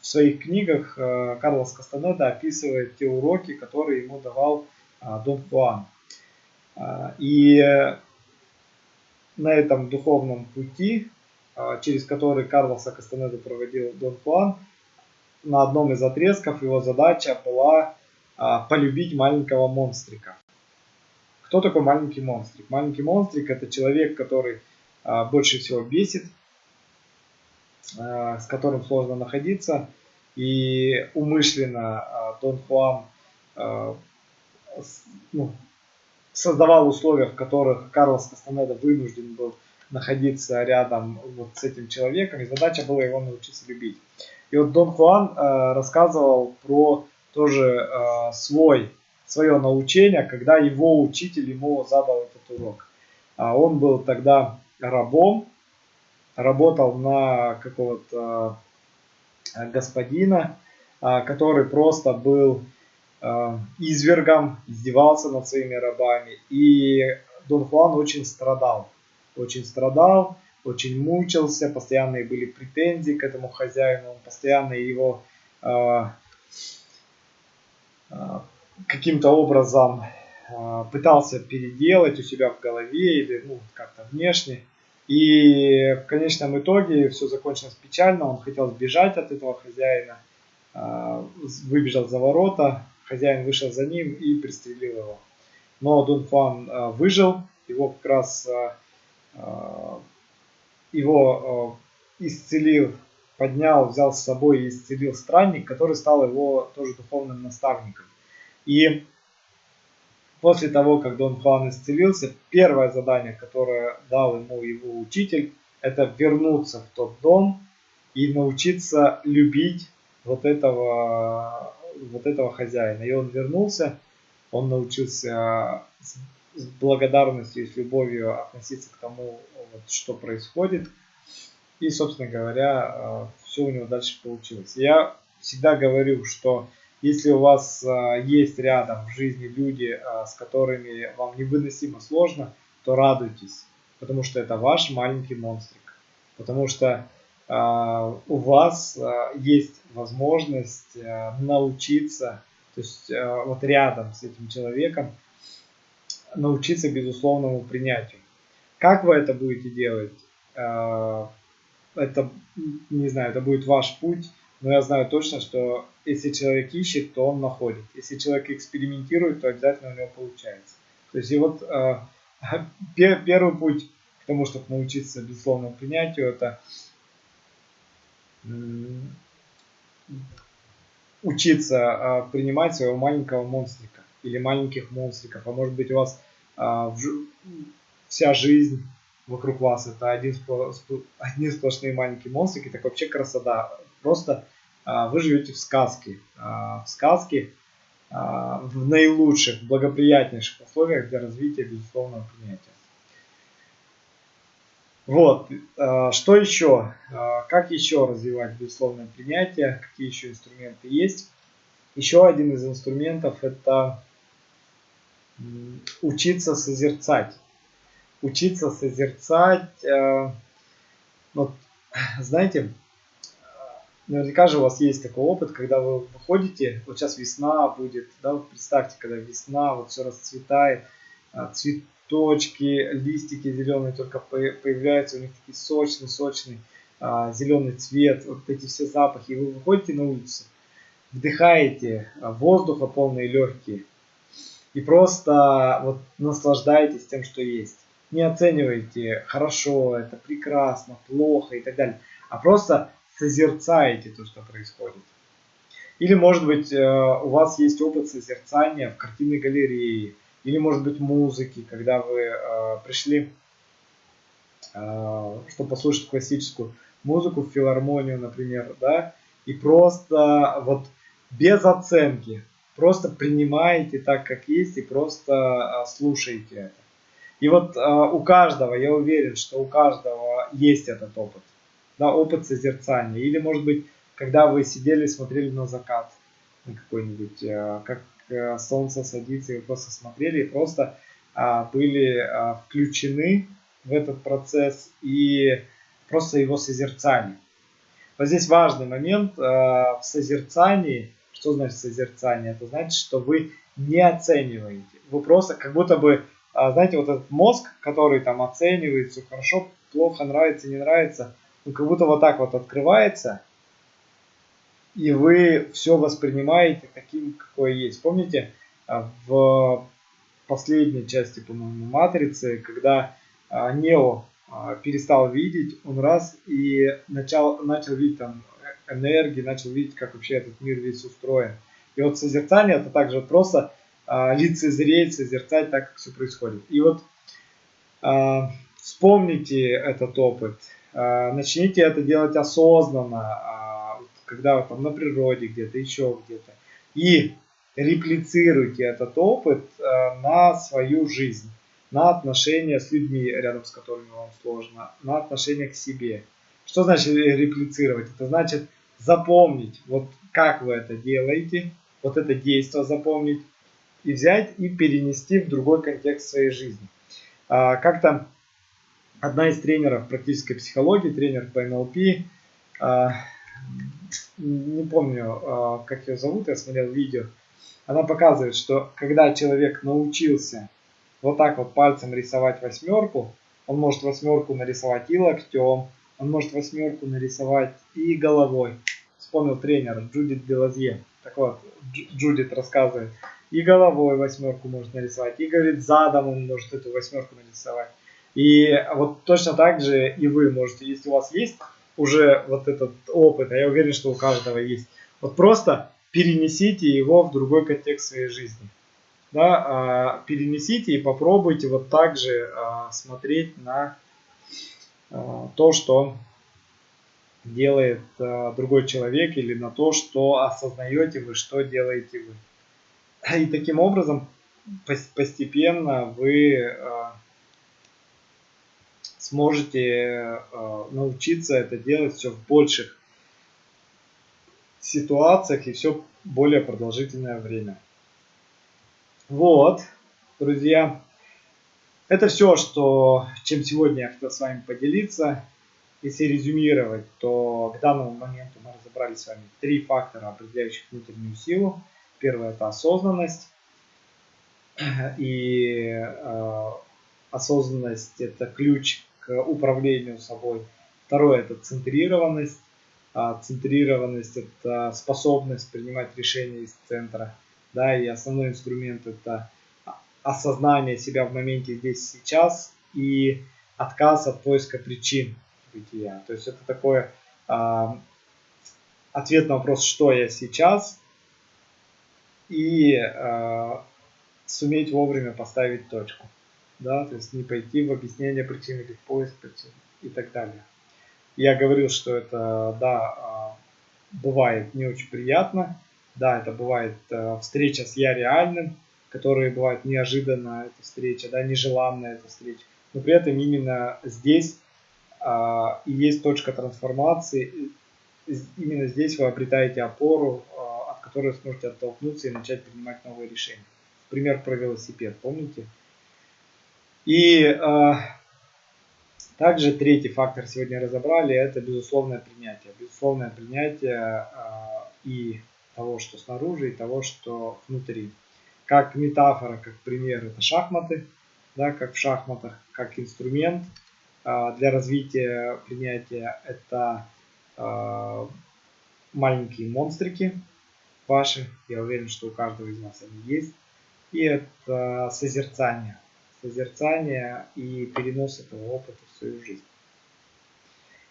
Speaker 1: в своих книгах э, Карлос Кастанеда описывает те уроки, которые ему давал э, Дон Хуан. Э, и на этом духовном пути, э, через который Карлоса Кастанеда проводил Дон Хуан, на одном из отрезков его задача была а, полюбить маленького монстрика. Кто такой маленький монстрик? Маленький монстрик это человек, который а, больше всего бесит, а, с которым сложно находиться. И умышленно Дон Хуан ну, создавал условия, в которых Карлос Кастанеда вынужден был находиться рядом вот с этим человеком, и задача была его научиться любить. И вот Дон Хуан рассказывал про тоже э, свой, свое научение, когда его учитель ему задал этот урок. А он был тогда рабом, работал на какого-то э, господина, э, который просто был э, извергом, издевался над своими рабами. И Дон Хуан очень страдал, очень страдал, очень мучился, постоянные были претензии к этому хозяину, он постоянно его каким-то образом пытался переделать у себя в голове или ну, как-то внешне. И в конечном итоге все закончилось печально. Он хотел сбежать от этого хозяина, э, выбежал за ворота, хозяин вышел за ним и пристрелил его. Но Дун Фан выжил, его как раз его исцелил поднял, взял с собой и исцелил странник, который стал его тоже духовным наставником. И после того, как Дон Хуан исцелился, первое задание, которое дал ему его учитель, это вернуться в тот дом и научиться любить вот этого, вот этого хозяина. И он вернулся, он научился с благодарностью и с любовью относиться к тому, вот, что происходит – и, собственно говоря, э, все у него дальше получилось. Я всегда говорю, что если у вас э, есть рядом в жизни люди, э, с которыми вам невыносимо сложно, то радуйтесь, потому что это ваш маленький монстрик. Потому что у вас есть возможность научиться, то есть вот рядом с этим человеком, научиться безусловному принятию. Как вы это будете делать? это, не знаю, это будет ваш путь, но я знаю точно, что если человек ищет, то он находит. Если человек экспериментирует, то обязательно у него получается. То есть и вот э, <laughs> первый путь к тому, чтобы научиться безусловному принятию, это учиться а, принимать своего маленького монстрика или маленьких монстриков. А может быть у вас а, вся жизнь вокруг вас это один, одни сплошные маленькие монстрики, так вообще красота. Просто а, вы живете в сказке. В сказке в наилучших, благоприятнейших условиях для развития безусловного принятия. Вот, что еще? Как еще развивать безусловное принятие? Какие еще инструменты есть? Еще один из инструментов это учиться созерцать. Учиться созерцать, э, вот, знаете, наверняка же у вас есть такой опыт, когда вы выходите, вот сейчас весна будет, да, вот представьте, когда весна, вот все расцветает, цвет, точки, листики зеленые только появляются, у них такие сочный, сочный а, зеленый цвет, вот эти все запахи. Вы выходите на улицу, вдыхаете а, воздуха полные легкие и просто вот наслаждаетесь тем, что есть. Не оценивайте хорошо, это прекрасно, плохо и так далее, а просто созерцаете то, что происходит. Или, может быть, э, у вас есть опыт созерцания в картинной галерее, или может быть музыки, когда вы э, пришли, э, чтобы послушать классическую музыку в филармонию, например, да, и просто вот без оценки, просто принимаете так, как есть, и просто слушаете это. И вот у каждого, я уверен, что у каждого есть этот опыт, да, опыт созерцания. Или, может быть, когда вы сидели, смотрели на закат, на какой-нибудь, э, как Э, солнце садится, и вы просто смотрели, и просто а, были а, включены в этот процесс и просто его созерцали. Вот здесь важный момент а, в созерцании. Что значит созерцание? Это значит, что вы не оцениваете. Вы просто как будто бы, а, знаете, вот этот мозг, который там оценивает, все хорошо, плохо, нравится, не нравится, он как будто вот так вот открывается, и вы все воспринимаете таким, какое есть. Помните, а, в последней части, по-моему, Матрицы, когда а, Нео а, перестал видеть, он раз и начал, начал видеть там энергии, начал видеть, как вообще этот мир весь устроен. И вот созерцание это также просто лицезреть, созерцать так, как все происходит. И вот вспомните этот опыт, начните это делать осознанно, когда вы там на природе где-то, еще где-то. И реплицируйте этот опыт э, на свою жизнь, на отношения с людьми, рядом с которыми вам сложно, на отношения к себе. Что значит реплицировать? Это значит запомнить, вот как вы это делаете, вот это действие запомнить и взять и перенести в другой контекст своей жизни. А, как-то одна из тренеров практической психологии, тренер по НЛП, не помню, а, как ее зовут, я смотрел видео, она показывает, что когда человек научился вот так вот пальцем рисовать восьмерку, он может восьмерку нарисовать и локтем, он может восьмерку нарисовать и головой. Вспомнил тренер Джудит Делазье. Так вот, Джудит рассказывает. И головой восьмерку может нарисовать, и говорит, задом он может эту восьмерку нарисовать. И вот точно так же и вы можете, если у вас есть уже вот этот опыт, а я уверен, что у каждого есть. Вот просто перенесите его в другой контекст своей жизни. Да, а, перенесите и попробуйте вот так же а, смотреть на а, то, что делает другой человек или на то, что осознаете вы, что делаете вы. И таким образом постепенно вы сможете э, научиться это делать все в больших ситуациях и все более продолжительное время. Вот, друзья, это все, что, чем сегодня я хотел с вами поделиться. Если резюмировать, то к данному моменту мы разобрали с вами три фактора, определяющих внутреннюю силу. Первое – это осознанность. И э, осознанность – это ключ управлению собой. Второе – это центрированность. А центрированность – это способность принимать решения из центра. Да, и основной инструмент – это осознание себя в моменте здесь сейчас и отказ от поиска причин бытия. То есть это такое э, ответ на вопрос, что я сейчас, и э, суметь вовремя поставить точку. Да, то есть не пойти в объяснение причин или в поиск причин и так далее. Я говорил, что это, да, бывает не очень приятно. Да, это бывает встреча с я реальным, которые бывают неожиданно, эта встреча, да, нежеланная эта встреча. Но при этом именно здесь а, и есть точка трансформации. Именно здесь вы обретаете опору, а, от которой сможете оттолкнуться и начать принимать новые решения. Пример про велосипед, помните? И а, также третий фактор сегодня разобрали, это безусловное принятие. Безусловное принятие а, и того, что снаружи, и того, что внутри. Как метафора, как пример, это шахматы, да, как в шахматах, как инструмент э, для развития принятия, это э, маленькие монстрики ваши, я уверен, что у каждого из вас они есть, и это созерцание, созерцание и перенос этого опыта в свою жизнь.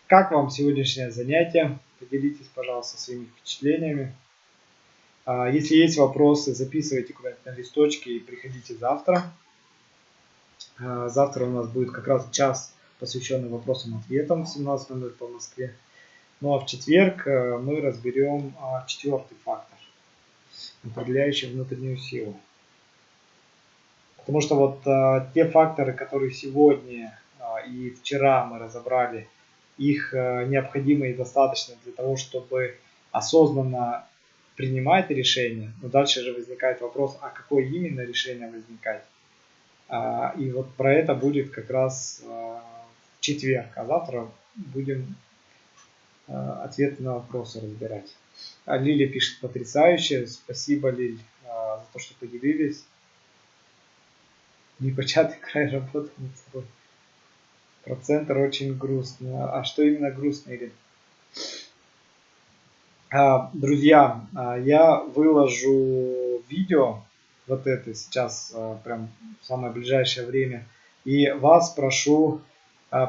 Speaker 1: Как вам сегодняшнее занятие? Поделитесь, пожалуйста, своими впечатлениями. А, если есть вопросы, записывайте куда-нибудь на листочке и приходите завтра. А, завтра у нас будет как раз час, посвященный вопросам-ответам в 17.00 по Москве. Ну а в четверг э, мы разберем а, четвертый фактор, определяющий внутреннюю силу. Потому что вот те факторы, которые сегодня и вчера мы разобрали, их э, необходимо и достаточно для того, чтобы осознанно принимает решение, но дальше же возникает вопрос, а какое именно решение возникает. А, и вот про это будет как раз а, в четверг, а завтра будем а, ответы на вопросы разбирать. Лиля пишет потрясающе. Спасибо, Лиль, за то, что поделились. Непочатый край <laughs> работы над собой. Процентер очень грустно. А что именно грустно, Ирина? А, друзья, а, я выложу видео, вот это сейчас, а, прям в самое ближайшее время, и вас прошу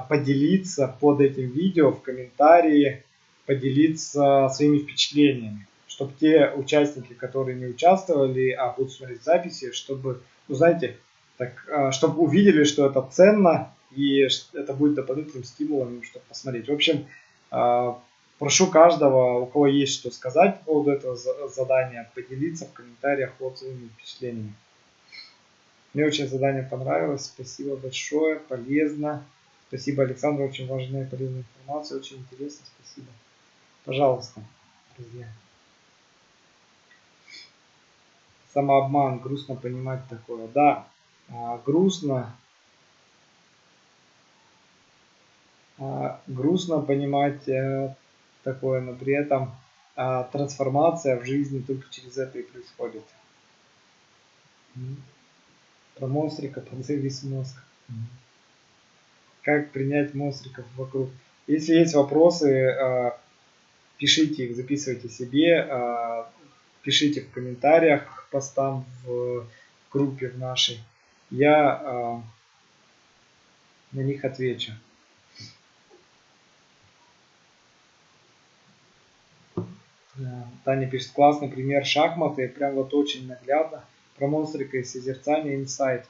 Speaker 1: поделиться под этим видео в комментарии, поделиться своими впечатлениями, чтобы те участники, которые не участвовали, а будут смотреть записи, чтобы, ну знаете, так, чтобы увидели, что это ценно, и это будет дополнительным стимулом, чтобы посмотреть. В общем, Прошу каждого, у кого есть что сказать по поводу этого задания, поделиться в комментариях отзывами и впечатлениями. Мне очень задание понравилось. Спасибо большое, полезно. Спасибо, Александр, очень важная и полезная информация, очень интересно. Спасибо. Пожалуйста, друзья. Самообман, грустно понимать такое. Да, а, грустно. А, грустно понимать э, такое, но при этом а, трансформация в жизни только через это и происходит. Про монстрика подзавис мозг. Как принять монстриков вокруг. Если есть вопросы, а, пишите их, записывайте себе, а, пишите в комментариях к постам в группе в нашей. Я а, на них отвечу. Таня пишет, классный пример шахматы, прям вот очень наглядно. Про монстрика и созерцание инсайт.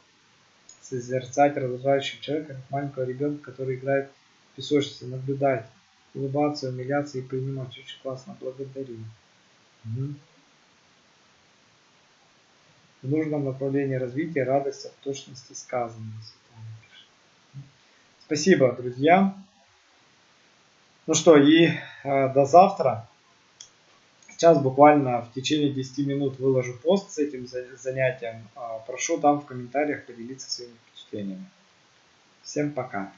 Speaker 1: Созерцать раздражающего человека, как маленького ребенка, который играет в песочнице, наблюдать, улыбаться, умиляться и принимать. Очень классно, благодарю. Угу. В нужном направлении развития радость от точности сказанного. Спасибо, друзья. Ну что, и э, до завтра. Сейчас буквально в течение 10 минут выложу пост с этим занятием. А, прошу там в комментариях поделиться своими впечатлениями. Всем пока!